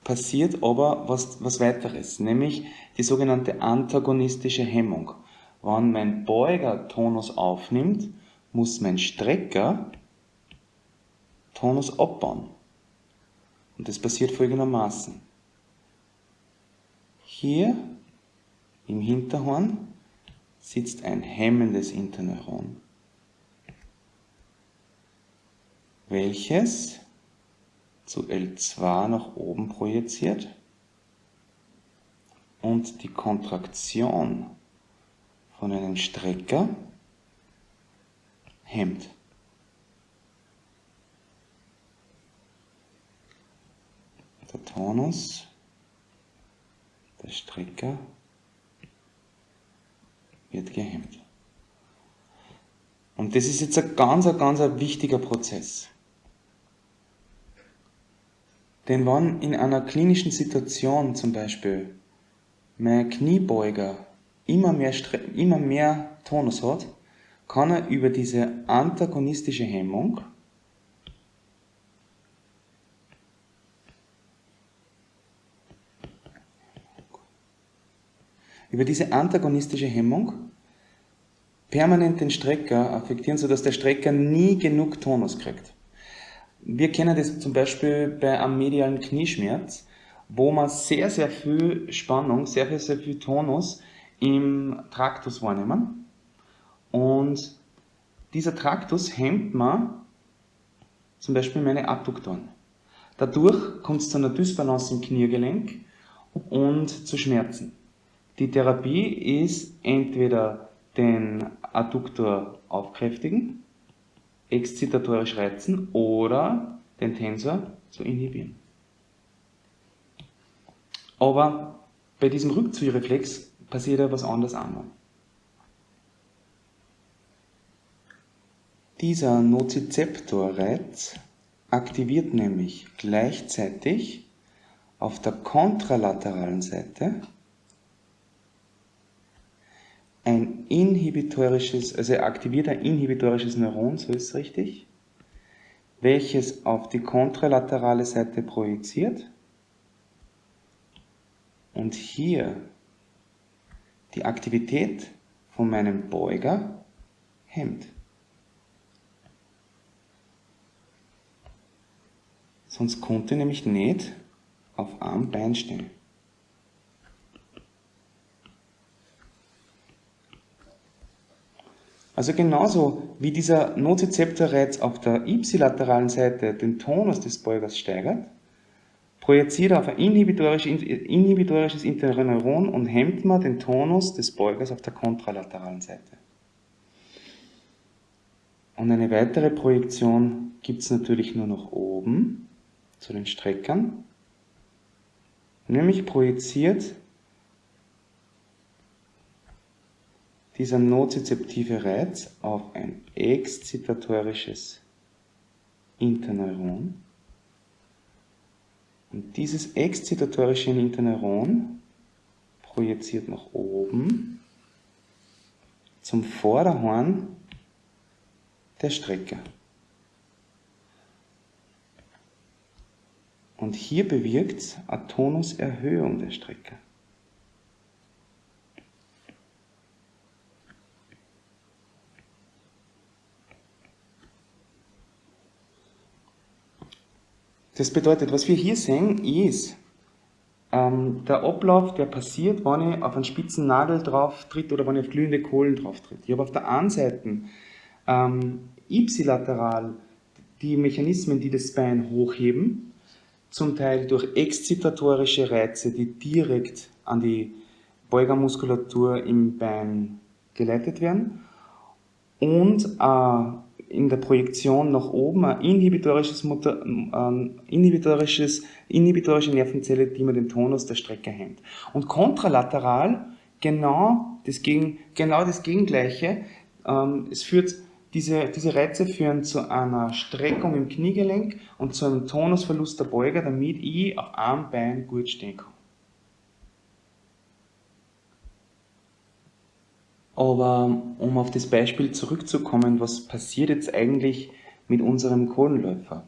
passiert aber was, was weiteres, nämlich die sogenannte antagonistische Hemmung. Wenn mein Beuger Tonus aufnimmt, muss mein Strecker Tonus abbauen. Und das passiert folgendermaßen. Hier im Hinterhorn sitzt ein hemmendes Interneuron, welches zu L2 nach oben projiziert und die Kontraktion von einem Strecker hemmt. Der Tonus, der Strecker wird gehemmt. Und das ist jetzt ein ganz, ganz wichtiger Prozess. Denn wenn in einer klinischen Situation zum Beispiel mein Kniebeuger immer mehr, immer mehr Tonus hat, kann er über diese antagonistische Hemmung über diese antagonistische Hemmung permanent den Strecker affektieren, sodass der Strecker nie genug Tonus kriegt. Wir kennen das zum Beispiel bei einem medialen Knieschmerz, wo man sehr, sehr viel Spannung, sehr, sehr, sehr viel Tonus im Traktus wahrnehmen. Und dieser Traktus hemmt man zum Beispiel meine Adduktoren. Dadurch kommt es zu einer Dysbalance im Kniegelenk und zu Schmerzen. Die Therapie ist entweder den Adduktor aufkräftigen exzitatorisch reizen oder den Tensor zu inhibieren. Aber bei diesem Rückziehreflex passiert ja was anderes auch Dieser Nozizeptorreiz aktiviert nämlich gleichzeitig auf der kontralateralen Seite ein inhibitorisches, also er aktiviert ein inhibitorisches Neuron, so ist es richtig, welches auf die kontralaterale Seite projiziert. Und hier die Aktivität von meinem Beuger hemmt. Sonst konnte nämlich nicht auf einem Bein stehen. Also genauso wie dieser Nozizeptorreiz auf der ipsilateralen Seite den Tonus des Beugers steigert, projiziert er auf ein inhibitorisches, inhibitorisches Interneuron und hemmt man den Tonus des Beugers auf der kontralateralen Seite. Und eine weitere Projektion gibt es natürlich nur nach oben zu den Streckern, nämlich projiziert dieser nozizeptive Reiz auf ein exzitatorisches Interneuron. Und dieses exzitatorische Interneuron projiziert nach oben zum Vorderhorn der Strecke. Und hier bewirkt eine Tonuserhöhung der Strecke. Das bedeutet, was wir hier sehen, ist ähm, der Ablauf, der passiert, wenn ich auf einen spitzen Nagel drauf tritt oder wenn ich auf glühende Kohlen drauf tritt. Ich habe auf der einen Seite ähm, ipsilateral die Mechanismen, die das Bein hochheben, zum Teil durch exzitatorische Reize, die direkt an die Beugermuskulatur im Bein geleitet werden und äh, in der Projektion nach oben ein inhibitorisches, Mutter, ähm, inhibitorisches, inhibitorische Nervenzelle, die man den Tonus der Strecke hemmt. Und kontralateral genau das, Gegen, genau das Gegengleiche. Ähm, es führt, diese, diese Reize führen zu einer Streckung im Kniegelenk und zu einem Tonusverlust der Beuger, damit ich auf einem Bein gut stehen kann. Aber um auf das Beispiel zurückzukommen, was passiert jetzt eigentlich mit unserem Kohlenläufer?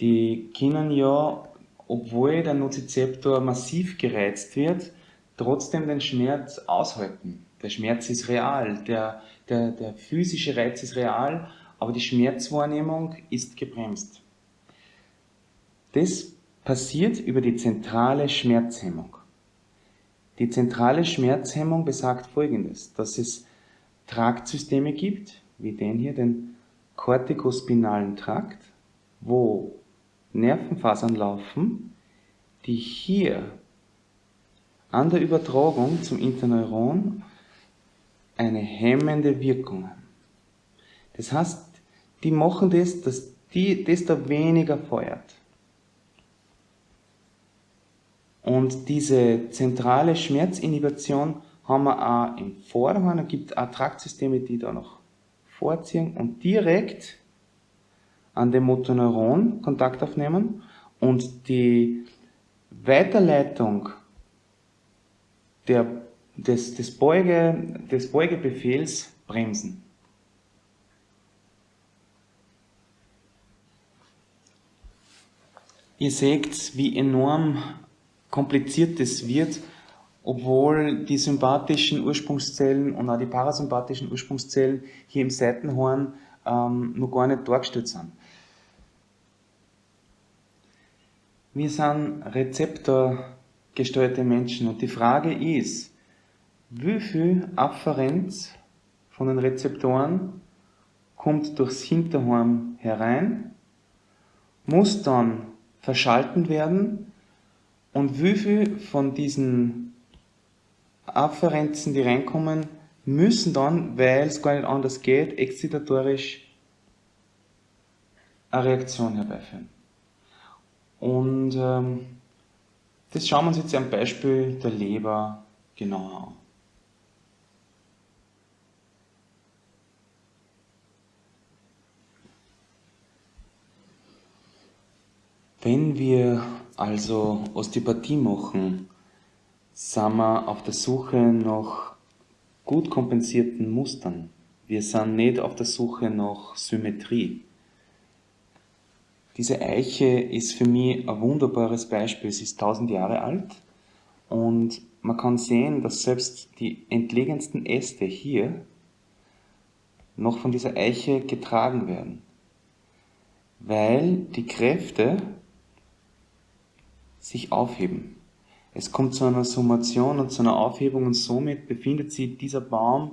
Die können ja, obwohl der Nozizeptor massiv gereizt wird, trotzdem den Schmerz aushalten. Der Schmerz ist real, der, der, der physische Reiz ist real, aber die Schmerzwahrnehmung ist gebremst. Das passiert über die zentrale Schmerzhemmung. Die zentrale Schmerzhemmung besagt folgendes, dass es Traktsysteme gibt, wie den hier, den kortikospinalen Trakt, wo Nervenfasern laufen, die hier an der Übertragung zum Interneuron eine hemmende Wirkung haben. Das heißt, die machen das, dass die, das da weniger feuert. Und diese zentrale Schmerzinhibition haben wir auch im Vorderhorn. Es gibt auch Traktsysteme, die da noch vorziehen und direkt an dem Motoneuron Kontakt aufnehmen und die Weiterleitung der, des, des, Beuge, des Beugebefehls bremsen. Ihr seht, wie enorm kompliziert es wird, obwohl die sympathischen Ursprungszellen und auch die parasympathischen Ursprungszellen hier im Seitenhorn ähm, noch gar nicht dargestellt sind. Wir sind rezeptorgesteuerte Menschen und die Frage ist, wie viel Afferenz von den Rezeptoren kommt durchs Hinterhorn herein, muss dann verschalten werden und wie viel von diesen Afferenzen, die reinkommen, müssen dann, weil es gar nicht anders geht, exzitatorisch eine Reaktion herbeiführen. Und ähm, das schauen wir uns jetzt am Beispiel der Leber genauer an. Wenn wir also Osteopathie machen, sind wir auf der Suche nach gut kompensierten Mustern. Wir sind nicht auf der Suche nach Symmetrie. Diese Eiche ist für mich ein wunderbares Beispiel. Sie ist tausend Jahre alt und man kann sehen, dass selbst die entlegensten Äste hier noch von dieser Eiche getragen werden, weil die Kräfte sich aufheben. Es kommt zu einer Summation und zu einer Aufhebung und somit befindet sich dieser Baum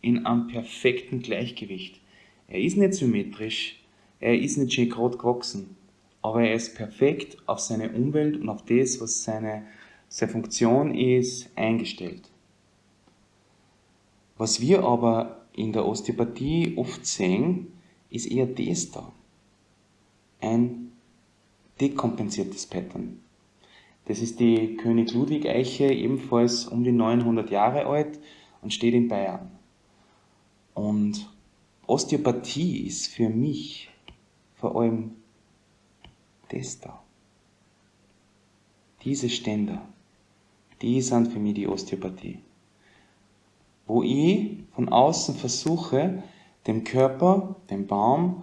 in einem perfekten Gleichgewicht. Er ist nicht symmetrisch, er ist nicht schön gerade gewachsen, aber er ist perfekt auf seine Umwelt und auf das, was seine, seine Funktion ist, eingestellt. Was wir aber in der Osteopathie oft sehen, ist eher das da. Ein dekompensiertes Pattern. Das ist die König Ludwig Eiche, ebenfalls um die 900 Jahre alt und steht in Bayern. Und Osteopathie ist für mich vor allem das da. Diese Ständer, die sind für mich die Osteopathie. Wo ich von außen versuche, dem Körper, dem Baum,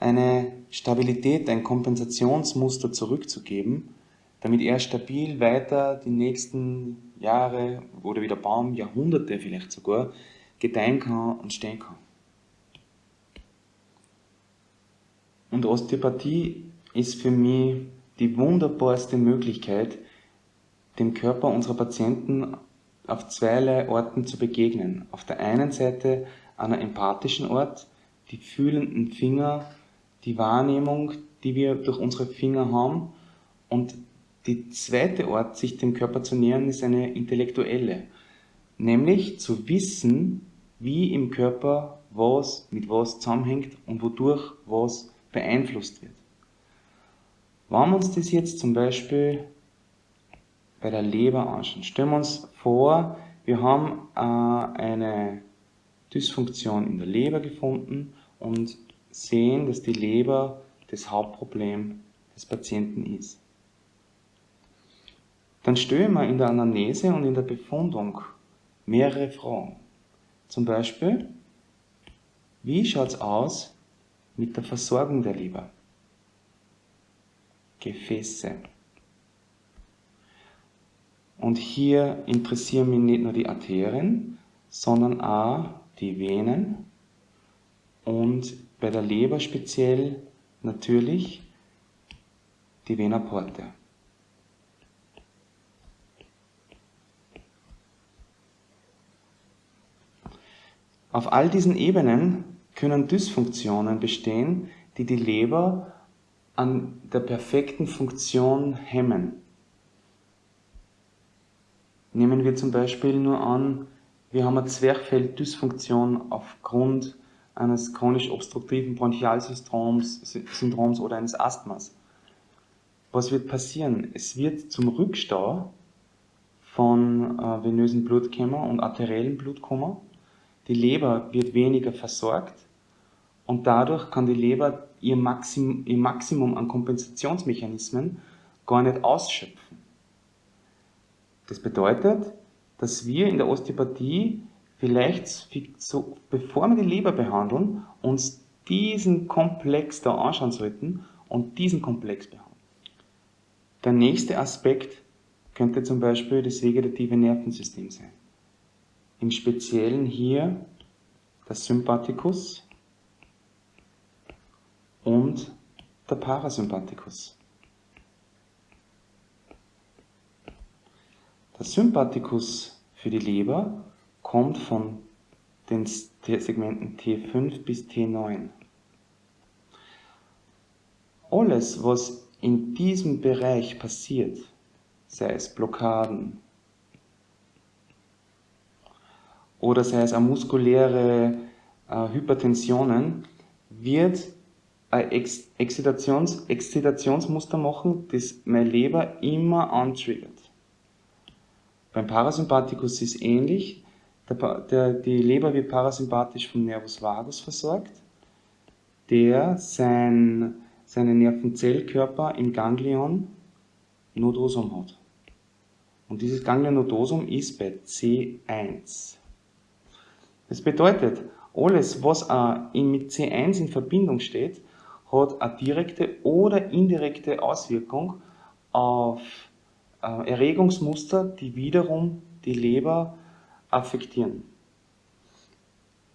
eine Stabilität, ein Kompensationsmuster zurückzugeben, damit er stabil weiter die nächsten Jahre oder wie der Baum Jahrhunderte vielleicht sogar gedeihen kann und stehen kann. Und Osteopathie ist für mich die wunderbarste Möglichkeit, dem Körper unserer Patienten auf zweierlei Orten zu begegnen. Auf der einen Seite an einem empathischen Ort, die fühlenden Finger, die Wahrnehmung, die wir durch unsere Finger haben. Und die zweite Ort, sich dem Körper zu nähern, ist eine intellektuelle. Nämlich zu wissen, wie im Körper was mit was zusammenhängt und wodurch was beeinflusst wird. Wenn wir uns das jetzt zum Beispiel bei der Leber anschauen, stellen wir uns vor, wir haben äh, eine Dysfunktion in der Leber gefunden und sehen, dass die Leber das Hauptproblem des Patienten ist. Dann stellen wir in der Anamnese und in der Befundung mehrere Fragen. Zum Beispiel, wie schaut es aus mit der Versorgung der Leber? Gefäße. Und hier interessieren mich nicht nur die Arterien, sondern auch die Venen und bei der Leber speziell natürlich die Vena porta. Auf all diesen Ebenen können Dysfunktionen bestehen, die die Leber an der perfekten Funktion hemmen. Nehmen wir zum Beispiel nur an, wir haben eine Zwerchfelddysfunktion aufgrund eines chronisch obstruktiven Bronchialsyndroms Syndroms oder eines Asthmas. Was wird passieren? Es wird zum Rückstau von äh, venösen Blutkämmer und arteriellen Blutkummer die Leber wird weniger versorgt und dadurch kann die Leber ihr Maximum, ihr Maximum an Kompensationsmechanismen gar nicht ausschöpfen. Das bedeutet, dass wir in der Osteopathie vielleicht, so, bevor wir die Leber behandeln, uns diesen Komplex da anschauen sollten und diesen Komplex behandeln. Der nächste Aspekt könnte zum Beispiel das vegetative Nervensystem sein im Speziellen hier der Sympathikus und der Parasympathikus. Der Sympathikus für die Leber kommt von den Segmenten T5 bis T9. Alles, was in diesem Bereich passiert, sei es Blockaden, oder sei es auch muskuläre äh, Hypertensionen, wird ein Ex Exzitations Exzitationsmuster machen, das meine Leber immer antriggert. Beim Parasympathikus ist es ähnlich. Der, der, die Leber wird parasympathisch vom Nervus vagus versorgt, der sein, seinen Nervenzellkörper im Ganglion Nodosum hat. Und dieses Ganglion Nodosum ist bei C1. Das bedeutet, alles, was mit C1 in Verbindung steht, hat eine direkte oder indirekte Auswirkung auf äh, Erregungsmuster, die wiederum die Leber affektieren.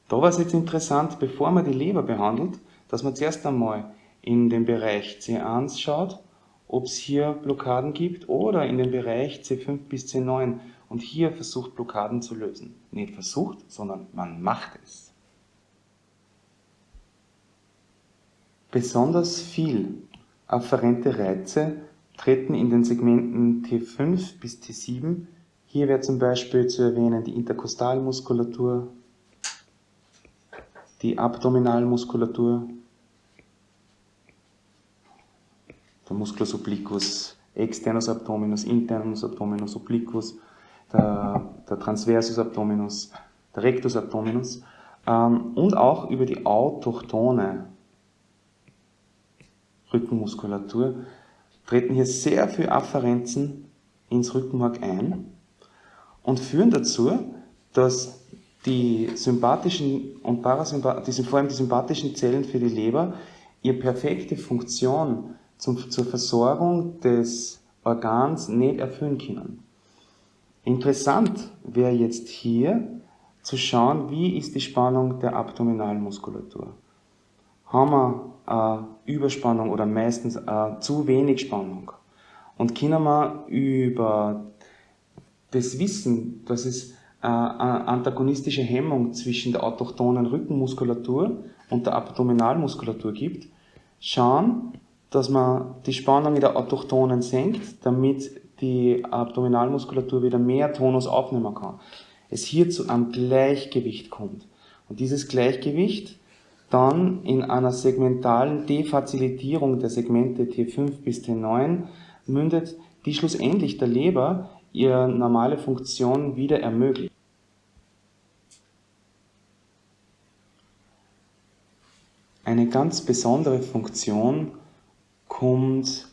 Da war es jetzt interessant, bevor man die Leber behandelt, dass man zuerst einmal in den Bereich C1 schaut, ob es hier Blockaden gibt oder in den Bereich C5 bis C9 und hier versucht Blockaden zu lösen. Nicht versucht, sondern man macht es. Besonders viel afferente Reize treten in den Segmenten T5 bis T7. Hier wäre zum Beispiel zu erwähnen die Interkostalmuskulatur, die Abdominalmuskulatur, der Musculus obliquus, externus abdominus, internus abdominus, obliquus, der, der Transversus abdominus, der Rectus abdominus ähm, und auch über die autochtone Rückenmuskulatur treten hier sehr viele Afferenzen ins Rückenmark ein und führen dazu, dass die sympathischen und parasympathischen, vor allem die sympathischen Zellen für die Leber ihre perfekte Funktion zum, zur Versorgung des Organs nicht erfüllen können. Interessant wäre jetzt hier zu schauen, wie ist die Spannung der Abdominalmuskulatur. Haben wir äh, Überspannung oder meistens äh, zu wenig Spannung und können wir über das Wissen, dass es äh, eine antagonistische Hemmung zwischen der autochthonen Rückenmuskulatur und der Abdominalmuskulatur gibt, schauen, dass man die Spannung in der autochthonen senkt, damit die Abdominalmuskulatur wieder mehr Tonus aufnehmen kann. Es hier zu einem Gleichgewicht kommt. Und dieses Gleichgewicht dann in einer segmentalen Defazilitierung der Segmente T5 bis T9 mündet, die schlussendlich der Leber ihre normale Funktion wieder ermöglicht. Eine ganz besondere Funktion kommt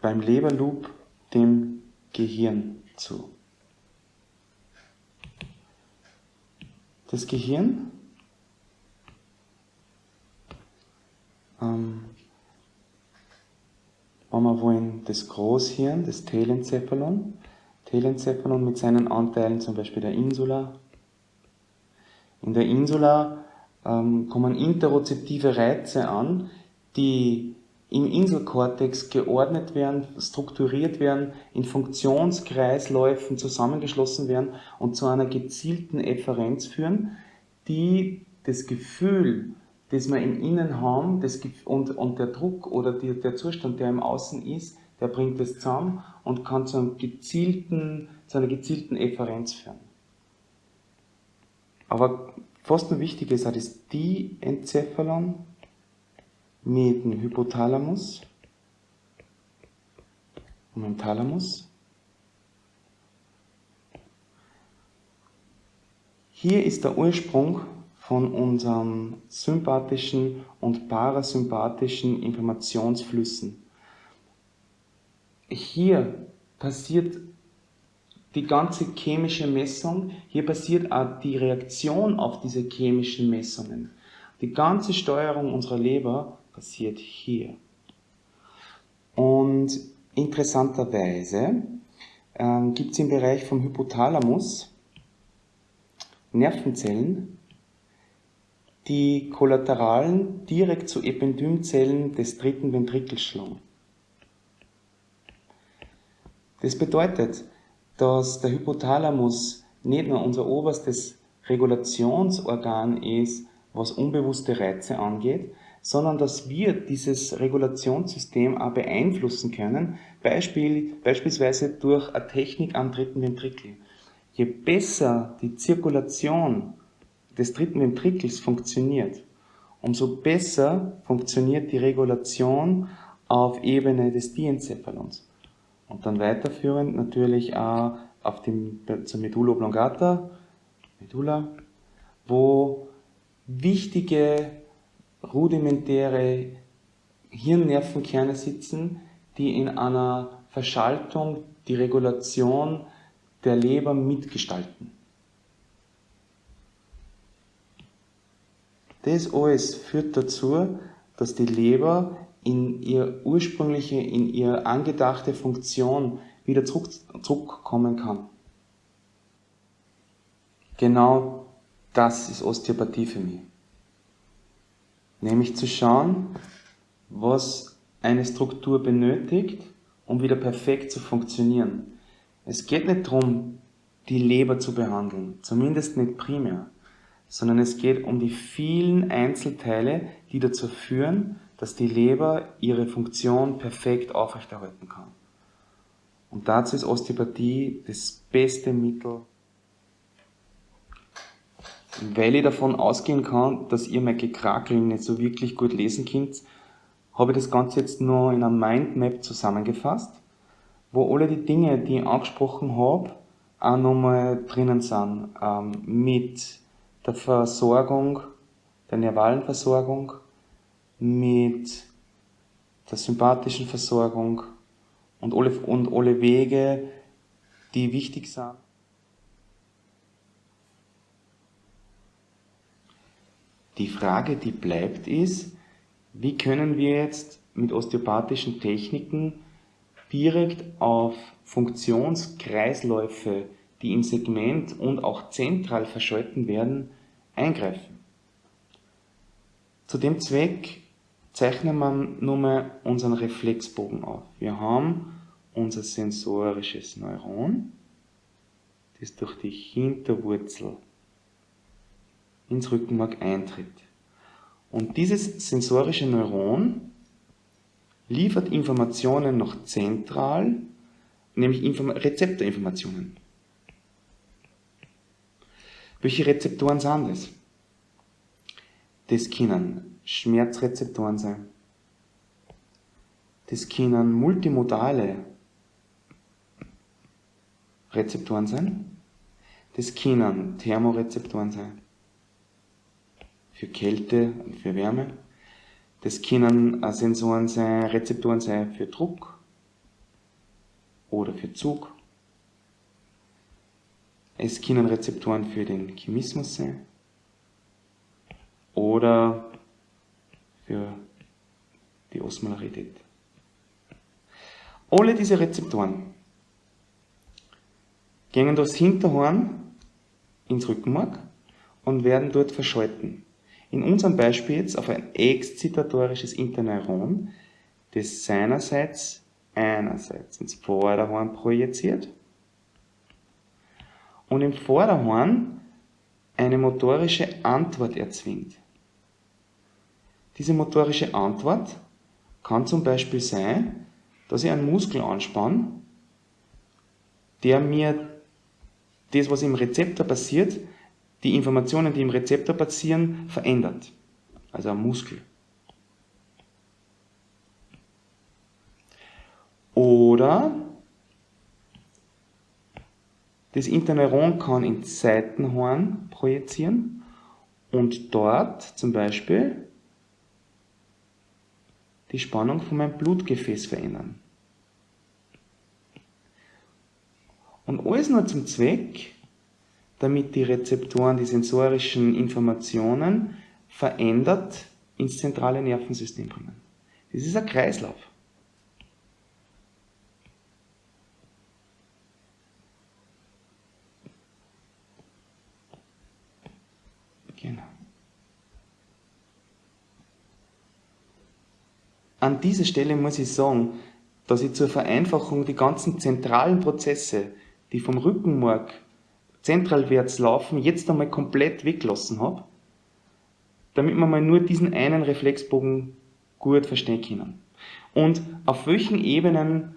beim Leberloop dem Gehirn zu. Das Gehirn ähm, wenn wir wollen, das Großhirn, das Telencephalon, Telencephalon mit seinen Anteilen, zum Beispiel der Insula. In der Insula ähm, kommen interozeptive Reize an, die im Inselkortex geordnet werden, strukturiert werden, in Funktionskreisläufen zusammengeschlossen werden und zu einer gezielten Efferenz führen, die das Gefühl, das wir im Innen haben das, und, und der Druck oder die, der Zustand, der im Außen ist, der bringt es zusammen und kann zu, einem gezielten, zu einer gezielten Efferenz führen. Aber fast noch wichtiger ist auch das Diencephalon, mit dem Hypothalamus und dem Thalamus. Hier ist der Ursprung von unseren sympathischen und parasympathischen Informationsflüssen. Hier passiert die ganze chemische Messung, hier passiert auch die Reaktion auf diese chemischen Messungen. Die ganze Steuerung unserer Leber passiert hier. Und interessanterweise ähm, gibt es im Bereich vom Hypothalamus Nervenzellen, die Kollateralen direkt zu Ependymzellen des dritten Ventrikels schlagen. Das bedeutet, dass der Hypothalamus nicht nur unser oberstes Regulationsorgan ist, was unbewusste Reize angeht, sondern dass wir dieses Regulationssystem auch beeinflussen können, Beispiel, beispielsweise durch eine Technik am dritten Ventrikel. Je besser die Zirkulation des dritten Ventrikels funktioniert, umso besser funktioniert die Regulation auf Ebene des Diencephalons. Und dann weiterführend natürlich auch auf dem, zur Medulla oblongata, Medulla, wo wichtige rudimentäre Hirnnervenkerne sitzen, die in einer Verschaltung die Regulation der Leber mitgestalten. Das alles führt dazu, dass die Leber in ihre ursprüngliche, in ihre angedachte Funktion wieder zurück, zurückkommen kann. Genau das ist Osteopathie für mich. Nämlich zu schauen, was eine Struktur benötigt, um wieder perfekt zu funktionieren. Es geht nicht darum, die Leber zu behandeln, zumindest nicht primär, sondern es geht um die vielen Einzelteile, die dazu führen, dass die Leber ihre Funktion perfekt aufrechterhalten kann. Und dazu ist Osteopathie das beste Mittel, weil ich davon ausgehen kann, dass ihr mein Gekrakel nicht so wirklich gut lesen könnt, habe ich das Ganze jetzt nur in einer Mindmap zusammengefasst, wo alle die Dinge, die ich angesprochen habe, auch nochmal drinnen sind. Ähm, mit der Versorgung, der nervalen Versorgung, mit der sympathischen Versorgung und alle, und alle Wege, die wichtig sind. Die Frage, die bleibt, ist, wie können wir jetzt mit osteopathischen Techniken direkt auf Funktionskreisläufe, die im Segment und auch zentral verschalten werden, eingreifen. Zu dem Zweck zeichnen wir nun mal unseren Reflexbogen auf. Wir haben unser sensorisches Neuron, das durch die Hinterwurzel ins Rückenmark eintritt. Und dieses sensorische Neuron liefert Informationen noch zentral, nämlich Inform Rezeptorinformationen. Welche Rezeptoren sind das? Das können Schmerzrezeptoren sein. Das können multimodale Rezeptoren sein. Das können Thermorezeptoren sein für Kälte und für Wärme. Das können Sensoren sein, Rezeptoren sein für Druck oder für Zug. Es können Rezeptoren für den Chemismus sein oder für die Osmolarität. Alle diese Rezeptoren gehen durchs Hinterhorn ins Rückenmark und werden dort verschalten. In unserem Beispiel jetzt auf ein exzitatorisches Interneuron, das seinerseits einerseits ins Vorderhorn projiziert und im Vorderhorn eine motorische Antwort erzwingt. Diese motorische Antwort kann zum Beispiel sein, dass ich einen Muskel anspanne, der mir das, was im Rezeptor passiert, die Informationen, die im Rezeptor passieren, verändert. Also am Muskel. Oder das Interneuron kann ins Seitenhorn projizieren und dort zum Beispiel die Spannung von meinem Blutgefäß verändern. Und alles nur zum Zweck, damit die Rezeptoren die sensorischen Informationen verändert ins zentrale Nervensystem bringen. Das ist ein Kreislauf. Genau. An dieser Stelle muss ich sagen, dass ich zur Vereinfachung die ganzen zentralen Prozesse, die vom Rückenmark zentralwärts laufen jetzt einmal komplett weglassen habe, damit wir mal nur diesen einen Reflexbogen gut verstehen können. Und auf welchen Ebenen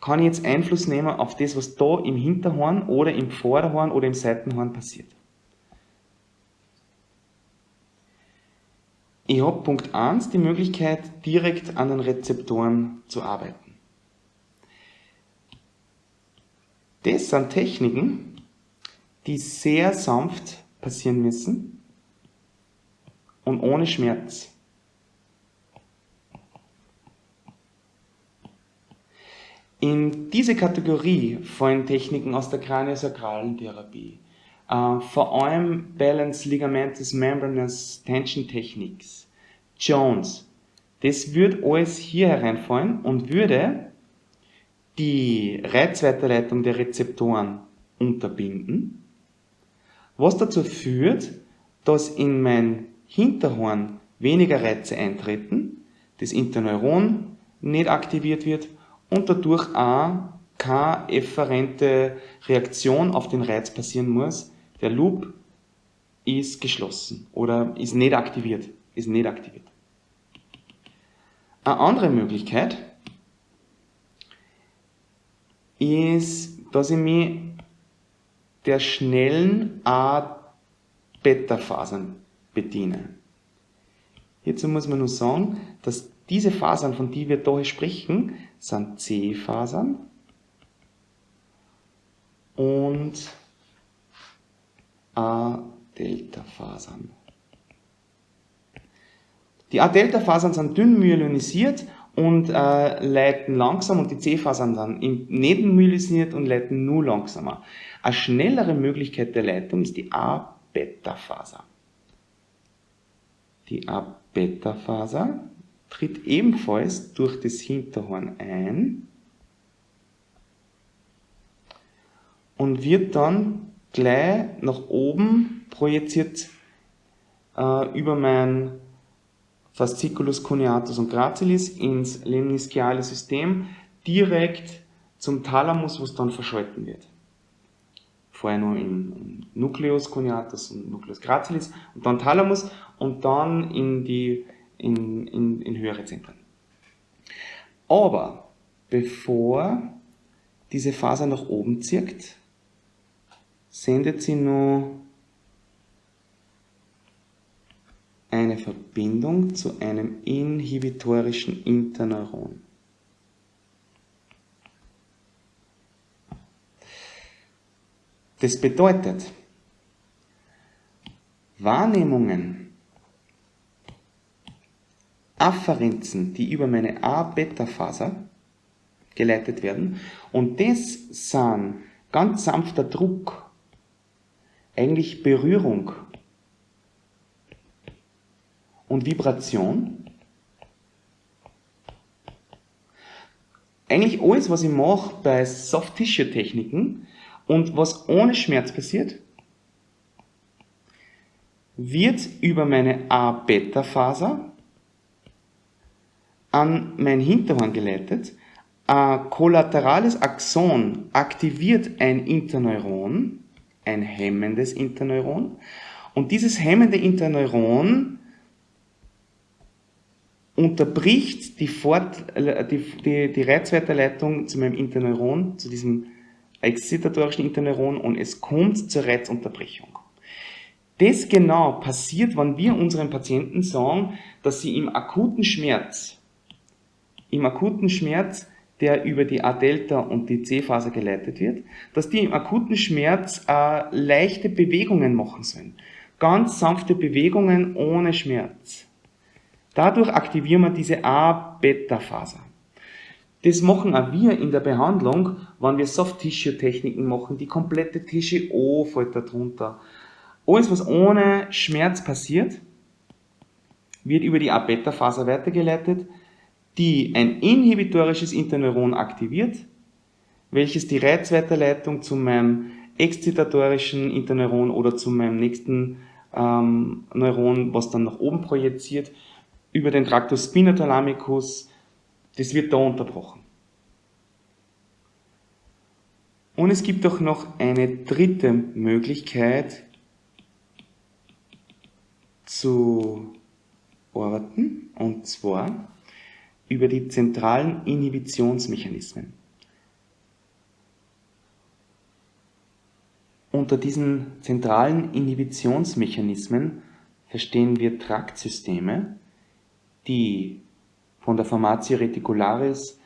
kann ich jetzt Einfluss nehmen auf das, was da im Hinterhorn oder im Vorderhorn oder im Seitenhorn passiert. Ich habe Punkt 1 die Möglichkeit, direkt an den Rezeptoren zu arbeiten. Das sind Techniken, die sehr sanft passieren müssen und ohne Schmerz. In diese Kategorie fallen Techniken aus der kraniosakralen Therapie, äh, vor allem Balance Ligamentous Membranous Tension Techniques, Jones. Das würde alles hier hereinfallen und würde die Reizweiterleitung der Rezeptoren unterbinden was dazu führt, dass in mein Hinterhorn weniger Reize eintreten, das Interneuron nicht aktiviert wird und dadurch auch keine efferente Reaktion auf den Reiz passieren muss. Der Loop ist geschlossen oder ist nicht aktiviert. Ist nicht aktiviert. Eine andere Möglichkeit ist, dass ich mich der schnellen A-Beta-Fasern bediene. Hierzu muss man nur sagen, dass diese Fasern, von denen wir hier sprechen, sind C-Fasern und A-Delta-Fasern. Die A-Delta-Fasern sind dünn myelonisiert und äh, leiten langsam und die C-Fasern dann nicht myelonisiert und leiten nur langsamer. Eine schnellere Möglichkeit der Leitung ist die A-Beta-Faser. Die A-Beta-Faser tritt ebenfalls durch das Hinterhorn ein und wird dann gleich nach oben projiziert äh, über mein Fasciculus cuneatus und gracilis ins lemnischiale System direkt zum Thalamus, wo es dann verschalten wird. Vorher nur im Nucleus cuneatus und Nucleus gracilis und dann Thalamus und dann in die in, in, in höhere Zentren. Aber bevor diese Faser nach oben zirkt, sendet sie nur eine Verbindung zu einem inhibitorischen Interneuron. Das bedeutet, Wahrnehmungen, Afferenzen, die über meine A-Beta-Faser geleitet werden, und das sind ganz sanfter Druck, eigentlich Berührung und Vibration. Eigentlich alles, was ich mache bei Soft-Tissue-Techniken und was ohne Schmerz passiert, wird über meine A-Beta-Faser an mein Hinterhorn geleitet. Ein kollaterales Axon aktiviert ein Interneuron, ein hemmendes Interneuron. Und dieses hemmende Interneuron unterbricht die, Fort, die, die, die Reizweiterleitung zu meinem Interneuron, zu diesem excitatorischen Interneuron und es kommt zur Reizunterbrechung. Das genau passiert, wenn wir unseren Patienten sagen, dass sie im akuten Schmerz, im akuten Schmerz, der über die A-Delta und die C-Faser geleitet wird, dass die im akuten Schmerz äh, leichte Bewegungen machen sollen. Ganz sanfte Bewegungen ohne Schmerz. Dadurch aktivieren wir diese A-Beta-Faser. Das machen auch wir in der Behandlung, wenn wir Soft-Tissue-Techniken machen. Die komplette TGO fällt da drunter. Alles, was ohne Schmerz passiert, wird über die A-Beta-Faser weitergeleitet, die ein inhibitorisches Interneuron aktiviert, welches die Reizweiterleitung zu meinem exzitatorischen Interneuron oder zu meinem nächsten ähm, Neuron, was dann nach oben projiziert, über den Tractus spinothalamicus, das wird da unterbrochen. Und es gibt auch noch eine dritte Möglichkeit zu arbeiten, und zwar über die zentralen Inhibitionsmechanismen. Unter diesen zentralen Inhibitionsmechanismen verstehen wir Traktsysteme, die von der Formatio reticularis,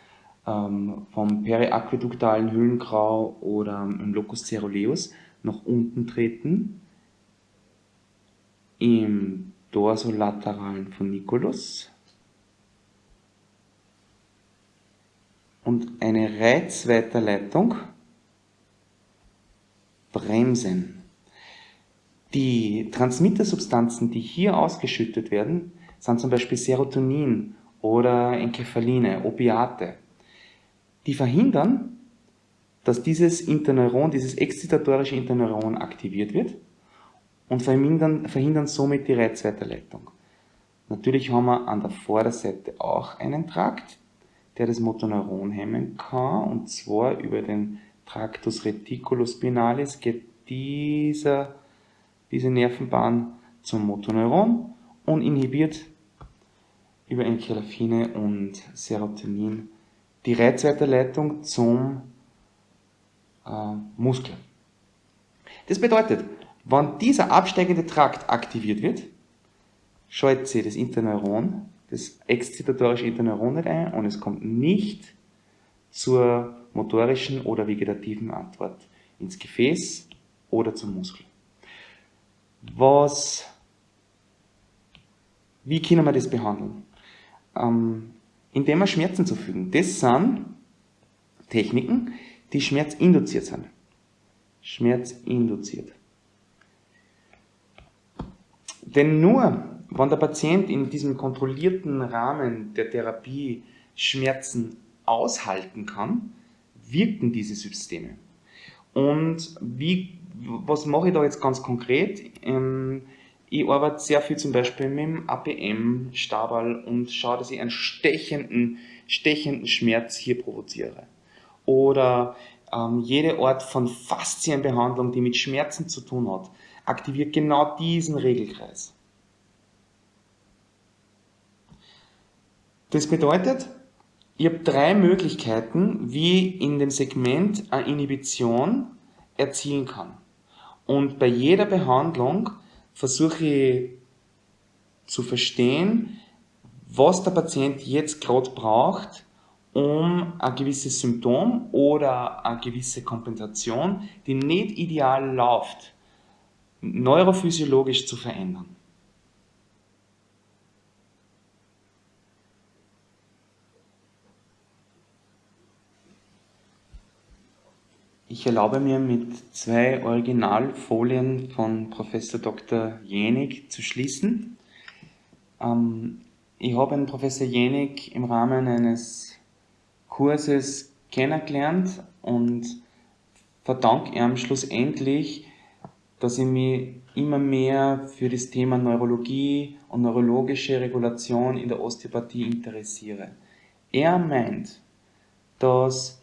ähm, vom periaqueduktalen Höhlengrau oder im Locus ceruleus nach unten treten, im dorsolateralen Funiculus und eine Reizweiterleitung bremsen. Die Transmittersubstanzen, die hier ausgeschüttet werden, sind zum Beispiel Serotonin oder Enkephaline, Opiate. Die verhindern, dass dieses Interneuron, dieses exzitatorische Interneuron aktiviert wird und verhindern, verhindern somit die Reizweiterleitung. Natürlich haben wir an der Vorderseite auch einen Trakt, der das Motoneuron hemmen kann, und zwar über den Tractus reticulospinalis geht dieser, diese Nervenbahn zum Motoneuron und inhibiert über Enkelaphine und Serotonin die Reizweiterleitung zum äh, Muskel. Das bedeutet, wenn dieser absteigende Trakt aktiviert wird, schaltet sich das Interneuron, das exzitatorische Interneuron nicht ein und es kommt nicht zur motorischen oder vegetativen Antwort ins Gefäß oder zum Muskel. Was, wie können wir das behandeln? Ähm, indem wir Schmerzen zufügen. Das sind Techniken, die schmerzinduziert sind. Schmerzinduziert. Denn nur, wenn der Patient in diesem kontrollierten Rahmen der Therapie Schmerzen aushalten kann, wirken diese Systeme. Und wie, was mache ich da jetzt ganz konkret? Ähm, ich arbeite sehr viel zum Beispiel mit dem APM-Stabal und schaue, dass ich einen stechenden, stechenden Schmerz hier provoziere. Oder ähm, jede Art von Faszienbehandlung, die mit Schmerzen zu tun hat, aktiviert genau diesen Regelkreis. Das bedeutet, ich habe drei Möglichkeiten, wie in dem Segment eine Inhibition erzielen kann. Und bei jeder Behandlung versuche ich zu verstehen, was der Patient jetzt gerade braucht, um ein gewisses Symptom oder eine gewisse Kompensation, die nicht ideal läuft, neurophysiologisch zu verändern. Ich erlaube mir mit zwei Originalfolien von Professor Dr. Jenig zu schließen. Ähm, ich habe einen Professor Jenig im Rahmen eines Kurses kennengelernt und verdanke ihm schlussendlich, dass ich mich immer mehr für das Thema Neurologie und neurologische Regulation in der Osteopathie interessiere. Er meint, dass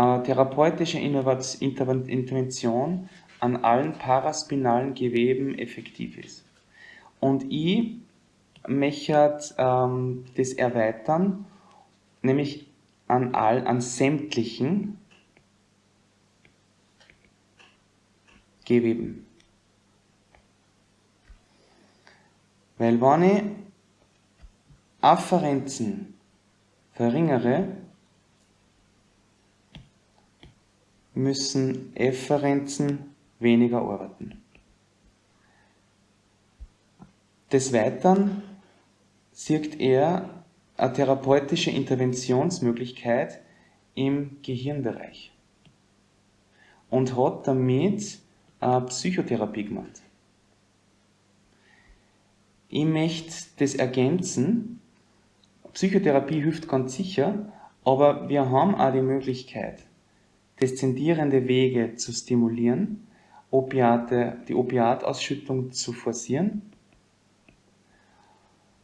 therapeutische Intervention an allen paraspinalen Geweben effektiv ist. Und ich möchte ähm, das erweitern, nämlich an, all, an sämtlichen Geweben. Weil wenn ich Afferenzen verringere, müssen Efferenzen weniger arbeiten. Des Weiteren sieht er eine therapeutische Interventionsmöglichkeit im Gehirnbereich und hat damit eine Psychotherapie gemacht. Ich möchte das ergänzen. Psychotherapie hilft ganz sicher, aber wir haben auch die Möglichkeit, deszendierende Wege zu stimulieren, Opiate, die Opiatausschüttung zu forcieren.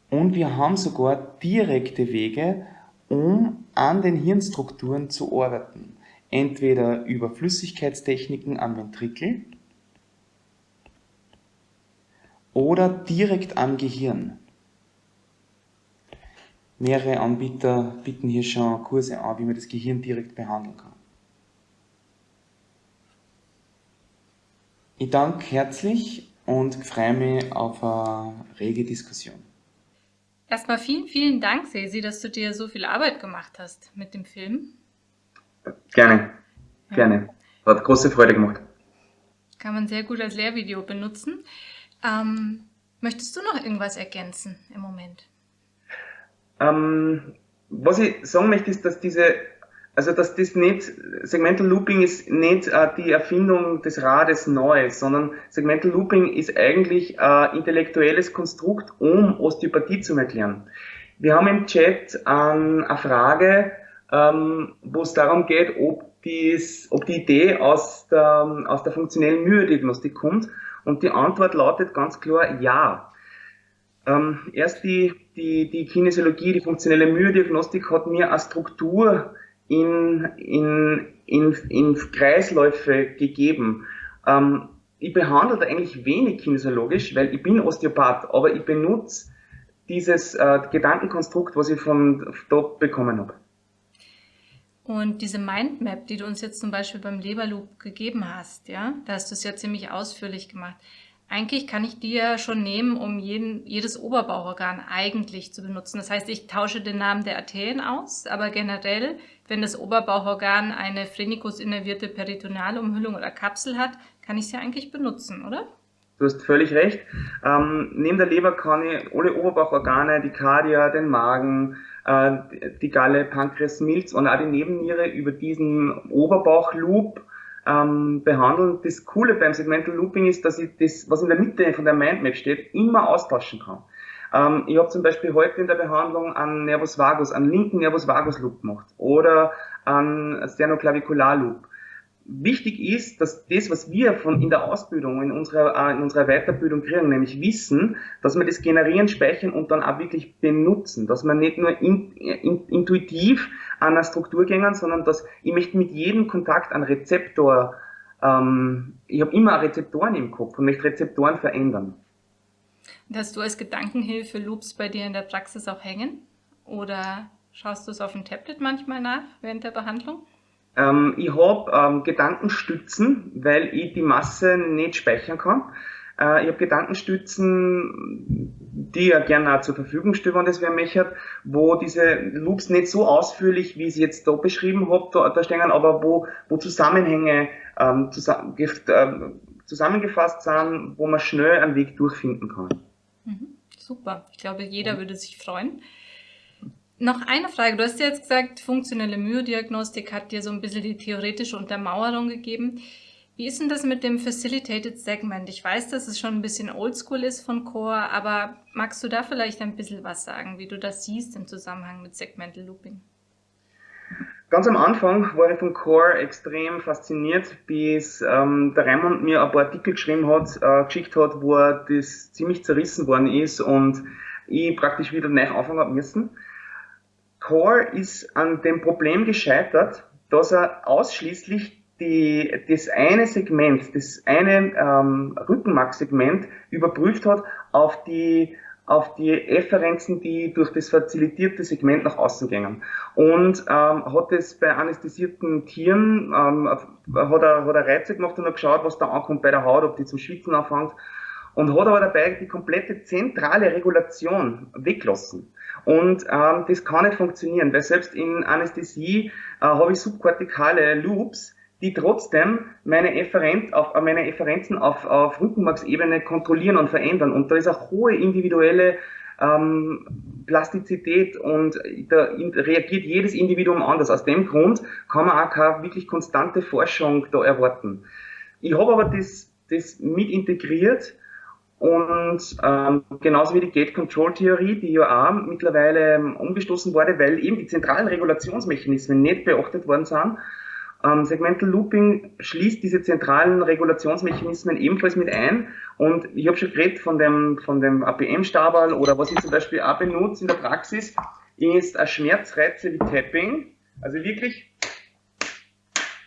Und wir haben sogar direkte Wege, um an den Hirnstrukturen zu arbeiten. Entweder über Flüssigkeitstechniken am Ventrikel oder direkt am Gehirn. Mehrere Anbieter bieten hier schon Kurse an, wie man das Gehirn direkt behandeln kann. Ich danke herzlich und freue mich auf eine rege Diskussion. Erstmal vielen, vielen Dank, Sesi, dass du dir so viel Arbeit gemacht hast mit dem Film. Gerne, ja. gerne. Hat große Freude gemacht. Kann man sehr gut als Lehrvideo benutzen. Ähm, möchtest du noch irgendwas ergänzen im Moment? Ähm, was ich sagen möchte, ist, dass diese also dass das nicht, Segmental Looping ist nicht äh, die Erfindung des Rades neu, sondern Segmental Looping ist eigentlich ein äh, intellektuelles Konstrukt, um Osteopathie zu erklären. Wir haben im Chat äh, eine Frage, ähm, wo es darum geht, ob, dies, ob die Idee aus der, aus der funktionellen Myodiagnostik kommt. Und die Antwort lautet ganz klar ja. Ähm, erst die, die, die Kinesiologie, die funktionelle Myodiagnostik hat mir eine Struktur in, in, in, in Kreisläufe gegeben. Ähm, ich behandle da eigentlich wenig kinesiologisch, weil ich bin Osteopath, aber ich benutze dieses äh, Gedankenkonstrukt, was ich von dort bekommen habe. Und diese Mindmap, die du uns jetzt zum Beispiel beim Leberloop gegeben hast, ja, da hast du es ja ziemlich ausführlich gemacht. Eigentlich kann ich die ja schon nehmen, um jeden, jedes Oberbauchorgan eigentlich zu benutzen. Das heißt, ich tausche den Namen der Arterien aus, aber generell, wenn das Oberbauchorgan eine Phrenikus innervierte Peritonealumhüllung oder Kapsel hat, kann ich ja eigentlich benutzen, oder? Du hast völlig recht. Ähm, neben der Leber kann ich alle Oberbauchorgane, die Kardia, den Magen, äh, die Galle, Pankreas, Milz und auch die Nebenniere über diesen Oberbauchloop ähm, behandeln. Das Coole beim Segmental Looping ist, dass ich das, was in der Mitte von der Mindmap steht, immer austauschen kann. Ähm, ich habe zum Beispiel heute in der Behandlung einen Nervus vagus, einen linken Nervus vagus Loop gemacht oder einen Sternoclavicular Loop wichtig ist, dass das, was wir von in der Ausbildung, in unserer, äh, in unserer Weiterbildung kriegen, nämlich Wissen, dass wir das generieren, speichern und dann auch wirklich benutzen, dass man nicht nur in, in, intuitiv an einer Struktur gehen, sondern dass ich möchte mit jedem Kontakt einen Rezeptor, ähm, ich habe immer Rezeptoren im Kopf und möchte Rezeptoren verändern. Und hast du als Gedankenhilfe Loops bei dir in der Praxis auch hängen? Oder schaust du es auf dem Tablet manchmal nach während der Behandlung? Ähm, ich habe ähm, Gedankenstützen, weil ich die Masse nicht speichern kann. Äh, ich habe Gedankenstützen, die ja gerne auch zur Verfügung stehen, wenn das wer möchte, wo diese Loops nicht so ausführlich, wie ich sie jetzt da beschrieben habe, da, da stehen, aber wo, wo Zusammenhänge ähm, zusammen, äh, zusammengefasst sind, wo man schnell einen Weg durchfinden kann. Mhm, super. Ich glaube, jeder würde sich freuen. Noch eine Frage. Du hast ja jetzt gesagt, funktionelle Myodiagnostik hat dir so ein bisschen die theoretische Untermauerung gegeben. Wie ist denn das mit dem Facilitated Segment? Ich weiß, dass es schon ein bisschen oldschool ist von Core, aber magst du da vielleicht ein bisschen was sagen, wie du das siehst im Zusammenhang mit Segmental Looping? Ganz am Anfang war ich von Core extrem fasziniert, bis ähm, der Raymond mir ein paar Artikel geschrieben hat, äh, geschickt hat, wo das ziemlich zerrissen worden ist und ich praktisch wieder neu anfangen habe müssen. Core ist an dem Problem gescheitert, dass er ausschließlich die, das eine Segment, das eine ähm, Rückenmarksegment überprüft hat auf die auf die Efferenzen, die durch das facilitierte Segment nach außen gingen. Und ähm, hat es bei anästhesierten Tieren, ähm, hat, er, hat er Reize gemacht und hat geschaut, was da ankommt bei der Haut, ob die zum Schwitzen anfängt. Und hat aber dabei die komplette zentrale Regulation weglassen. Und ähm, das kann nicht funktionieren, weil selbst in Anästhesie äh, habe ich subkortikale Loops, die trotzdem meine, Efferent auf, äh, meine Efferenzen auf, auf Rückenmarksebene kontrollieren und verändern. Und da ist auch hohe individuelle ähm, Plastizität und da reagiert jedes Individuum anders. Aus dem Grund kann man auch keine wirklich konstante Forschung da erwarten. Ich habe aber das, das mit integriert und ähm, genauso wie die Gate-Control-Theorie, die ja auch mittlerweile ähm, umgestoßen wurde, weil eben die zentralen Regulationsmechanismen nicht beachtet worden sind. Ähm, Segmental Looping schließt diese zentralen Regulationsmechanismen ebenfalls mit ein. Und ich habe schon geredet von dem, von dem APM-Stabal oder was ich zum Beispiel auch benutze in der Praxis, ist ein Schmerzreize wie Tapping. Also wirklich,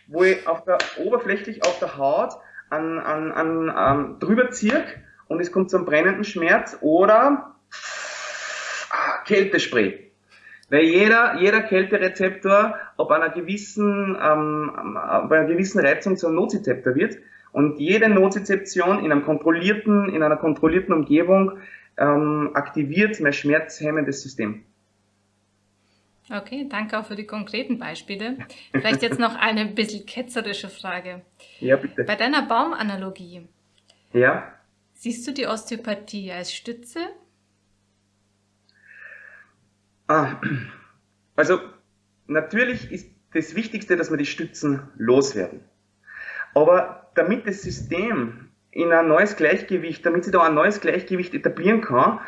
wo ich auf der, oberflächlich auf der Haut an, an, an, an drüber ziehe und es kommt zum brennenden Schmerz oder ah, Kältespray. Weil jeder, jeder Kälterezeptor ab einer gewissen, ähm, ab einer gewissen Reizung zum Nozizeptor wird. Und jede Nozizeption in, einem kontrollierten, in einer kontrollierten Umgebung ähm, aktiviert mein schmerzhemmendes System. Okay, danke auch für die konkreten Beispiele. Vielleicht jetzt noch eine bisschen ketzerische Frage. Ja, bitte. Bei deiner Baumanalogie. Ja. Siehst du die Osteopathie als Stütze? Ah, also natürlich ist das Wichtigste, dass wir die Stützen loswerden. Aber damit das System in ein neues Gleichgewicht, damit sich da ein neues Gleichgewicht etablieren kann,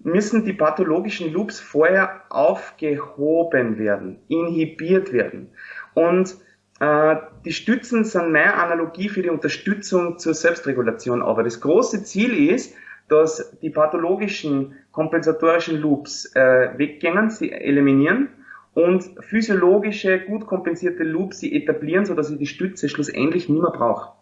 müssen die pathologischen Loops vorher aufgehoben werden, inhibiert werden. Und die Stützen sind meine Analogie für die Unterstützung zur Selbstregulation. Aber das große Ziel ist, dass die pathologischen kompensatorischen Loops äh, weggehen, sie eliminieren und physiologische, gut kompensierte Loops sie etablieren, sodass ich die Stütze schlussendlich nicht mehr brauche.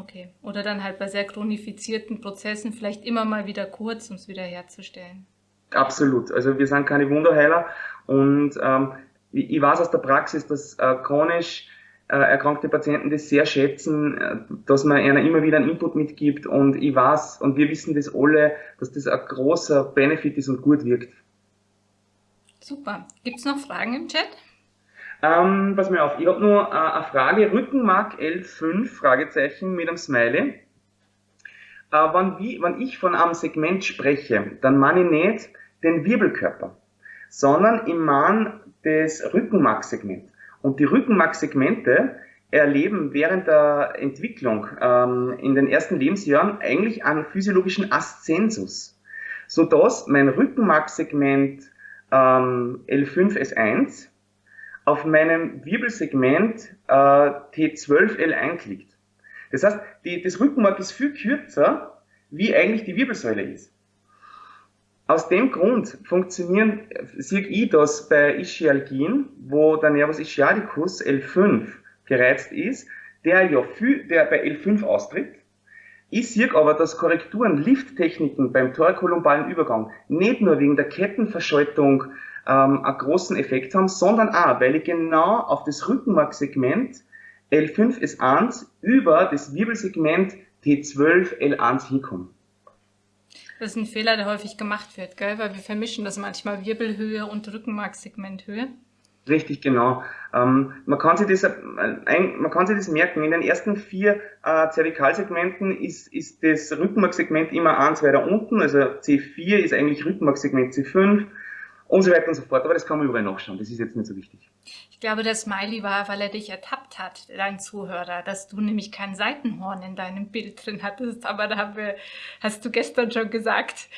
Okay. Oder dann halt bei sehr chronifizierten Prozessen vielleicht immer mal wieder kurz, um es wieder herzustellen. Absolut. Also wir sind keine Wunderheiler und ähm, ich, weiß aus der Praxis, dass äh, chronisch äh, erkrankte Patienten das sehr schätzen, äh, dass man ihnen immer wieder einen Input mitgibt und ich weiß und wir wissen das alle, dass das ein großer Benefit ist und gut wirkt. Super. Gibt es noch Fragen im Chat? Ähm, pass mir auf, ich habe nur äh, eine Frage, Rückenmark L5, Fragezeichen mit einem Smiley. Wenn, wie, wenn ich von einem Segment spreche, dann meine ich nicht den Wirbelkörper, sondern ich meine das Rückenmarksegment. Und die Rückenmarkssegmente erleben während der Entwicklung ähm, in den ersten Lebensjahren eigentlich einen physiologischen Aszensus, sodass mein Rückenmarksegment ähm, L5S1 auf meinem Wirbelsegment äh, T12L1 liegt. Das heißt, die, das Rückenmark ist viel kürzer, wie eigentlich die Wirbelsäule ist. Aus dem Grund funktionieren, sehe ich das bei Ischialgien, wo der Nervus ischiadicus L5 gereizt ist, der ja viel, der bei L5 austritt. Ich sehe aber, dass Korrekturen, Lifttechniken beim thorakolumbalen Übergang nicht nur wegen der Kettenverschaltung ähm, einen großen Effekt haben, sondern auch, weil ich genau auf das Rückenmarksegment L5S1 über das Wirbelsegment T12L1 hinkomme. Das ist ein Fehler, der häufig gemacht wird, gell? weil wir vermischen das manchmal Wirbelhöhe und Rückenmarksegmenthöhe. Richtig, genau. Ähm, man, kann sich das, äh, man kann sich das merken. In den ersten vier äh, Zervikalsegmenten ist, ist das Rückenmarksegment immer eins weiter unten. Also C4 ist eigentlich Rückenmarksegment C5 und so weiter und so fort. Aber das kann man überall nachschauen. Das ist jetzt nicht so wichtig. Ich glaube, der Smiley war, weil er dich ertappt hat, dein Zuhörer, dass du nämlich kein Seitenhorn in deinem Bild drin hattest. Aber da haben wir, hast du gestern schon gesagt.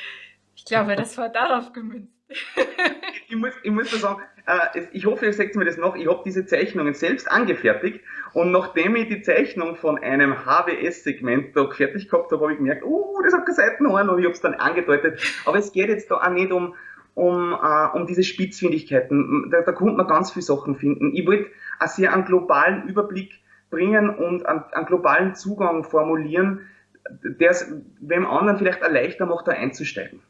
Ich glaube, das war darauf gemünzt. ich, muss, ich muss nur sagen, äh, ich hoffe, ihr seht mir das noch, ich habe diese Zeichnungen selbst angefertigt und nachdem ich die Zeichnung von einem HWS-Segment da fertig gehabt habe, habe ich gemerkt, oh, das hat kein Seitenhorn und ich habe es dann angedeutet. Aber es geht jetzt da auch nicht um, um, uh, um diese Spitzfindigkeiten. Da, da konnte man ganz viele Sachen finden. Ich wollte auch sehr einen globalen Überblick bringen und einen, einen globalen Zugang formulieren, der es wem anderen vielleicht leichter macht, da einzusteigen.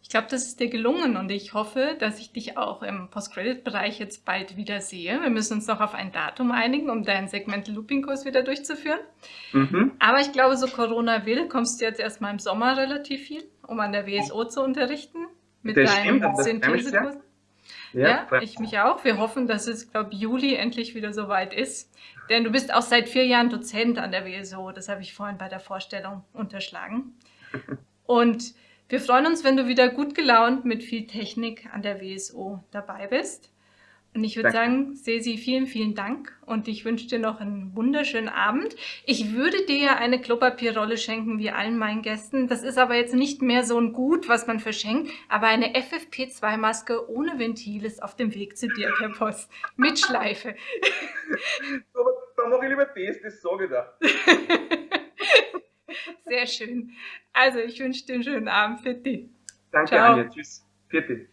Ich glaube, das ist dir gelungen und ich hoffe, dass ich dich auch im Post-Credit-Bereich jetzt bald wieder sehe. Wir müssen uns noch auf ein Datum einigen, um deinen Segment-Looping-Kurs wieder durchzuführen. Mhm. Aber ich glaube, so Corona will, kommst du jetzt erstmal im Sommer relativ viel um an der WSO zu unterrichten mit das deinen Synthesekursen. Ja, ja ich mich auch. Wir hoffen, dass es, glaube Juli endlich wieder soweit ist. Denn du bist auch seit vier Jahren Dozent an der WSO. Das habe ich vorhin bei der Vorstellung unterschlagen. Und wir freuen uns, wenn du wieder gut gelaunt mit viel Technik an der WSO dabei bist. Und ich würde sagen, Sesi, vielen, vielen Dank und ich wünsche dir noch einen wunderschönen Abend. Ich würde dir ja eine Klopapierrolle schenken, wie allen meinen Gästen. Das ist aber jetzt nicht mehr so ein Gut, was man verschenkt, aber eine FFP2-Maske ohne Ventil ist auf dem Weg zu dir per Post. Mit Schleife. aber dann mache ich lieber das, das sage ich da. Sehr schön. Also, ich wünsche dir einen schönen Abend. Für dich. Danke, Ciao. Anja. Tschüss. Für dich.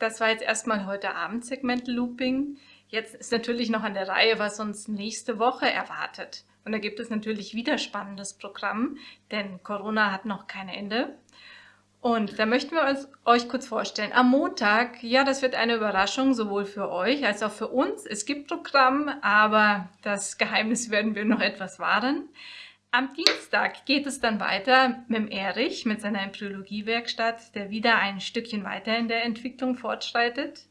Das war jetzt erstmal heute Abend Segment Looping. Jetzt ist natürlich noch an der Reihe, was uns nächste Woche erwartet. Und da gibt es natürlich wieder spannendes Programm, denn Corona hat noch kein Ende. Und da möchten wir uns, euch kurz vorstellen. Am Montag, ja, das wird eine Überraschung, sowohl für euch als auch für uns. Es gibt Programm, aber das Geheimnis werden wir noch etwas wahren. Am Dienstag geht es dann weiter mit Erich, mit seiner Embryologie-Werkstatt, der wieder ein Stückchen weiter in der Entwicklung fortschreitet.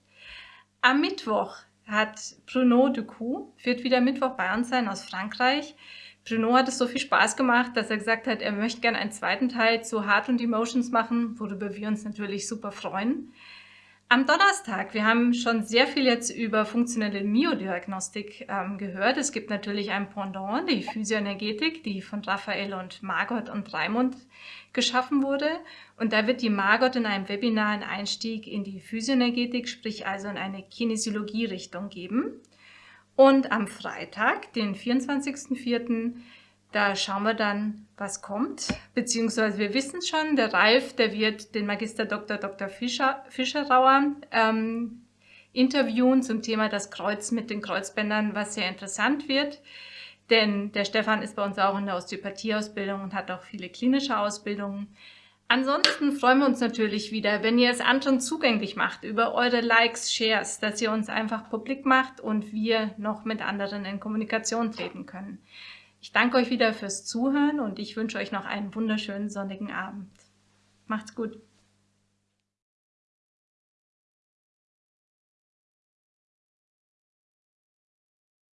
Am Mittwoch hat Bruno Ducou, wird wieder Mittwoch bei uns sein aus Frankreich. Bruno hat es so viel Spaß gemacht, dass er gesagt hat, er möchte gerne einen zweiten Teil zu Heart und Emotions machen, worüber wir uns natürlich super freuen. Am Donnerstag, wir haben schon sehr viel jetzt über funktionelle Myodiagnostik ähm, gehört. Es gibt natürlich ein Pendant, die Physioenergetik, die von Raphael und Margot und Raimund geschaffen wurde. Und da wird die Margot in einem Webinar einen Einstieg in die Physioenergetik, sprich also in eine Kinesiologie-Richtung geben. Und am Freitag, den 24.04., Da schauen wir dann, was kommt. Beziehungsweise wir wissen schon, der Ralf, der wird den Magister Dr. Dr. Fischer, Fischerauer ähm, interviewen zum Thema das Kreuz mit den Kreuzbändern, was sehr interessant wird. Denn der Stefan ist bei uns auch in der Osteopathieausbildung und hat auch viele klinische Ausbildungen. Ansonsten freuen wir uns natürlich wieder, wenn ihr es anderen zugänglich macht, über eure Likes, Shares, dass ihr uns einfach publik macht und wir noch mit anderen in Kommunikation treten können. Ich danke euch wieder fürs Zuhören und ich wünsche euch noch einen wunderschönen sonnigen Abend. Macht's gut.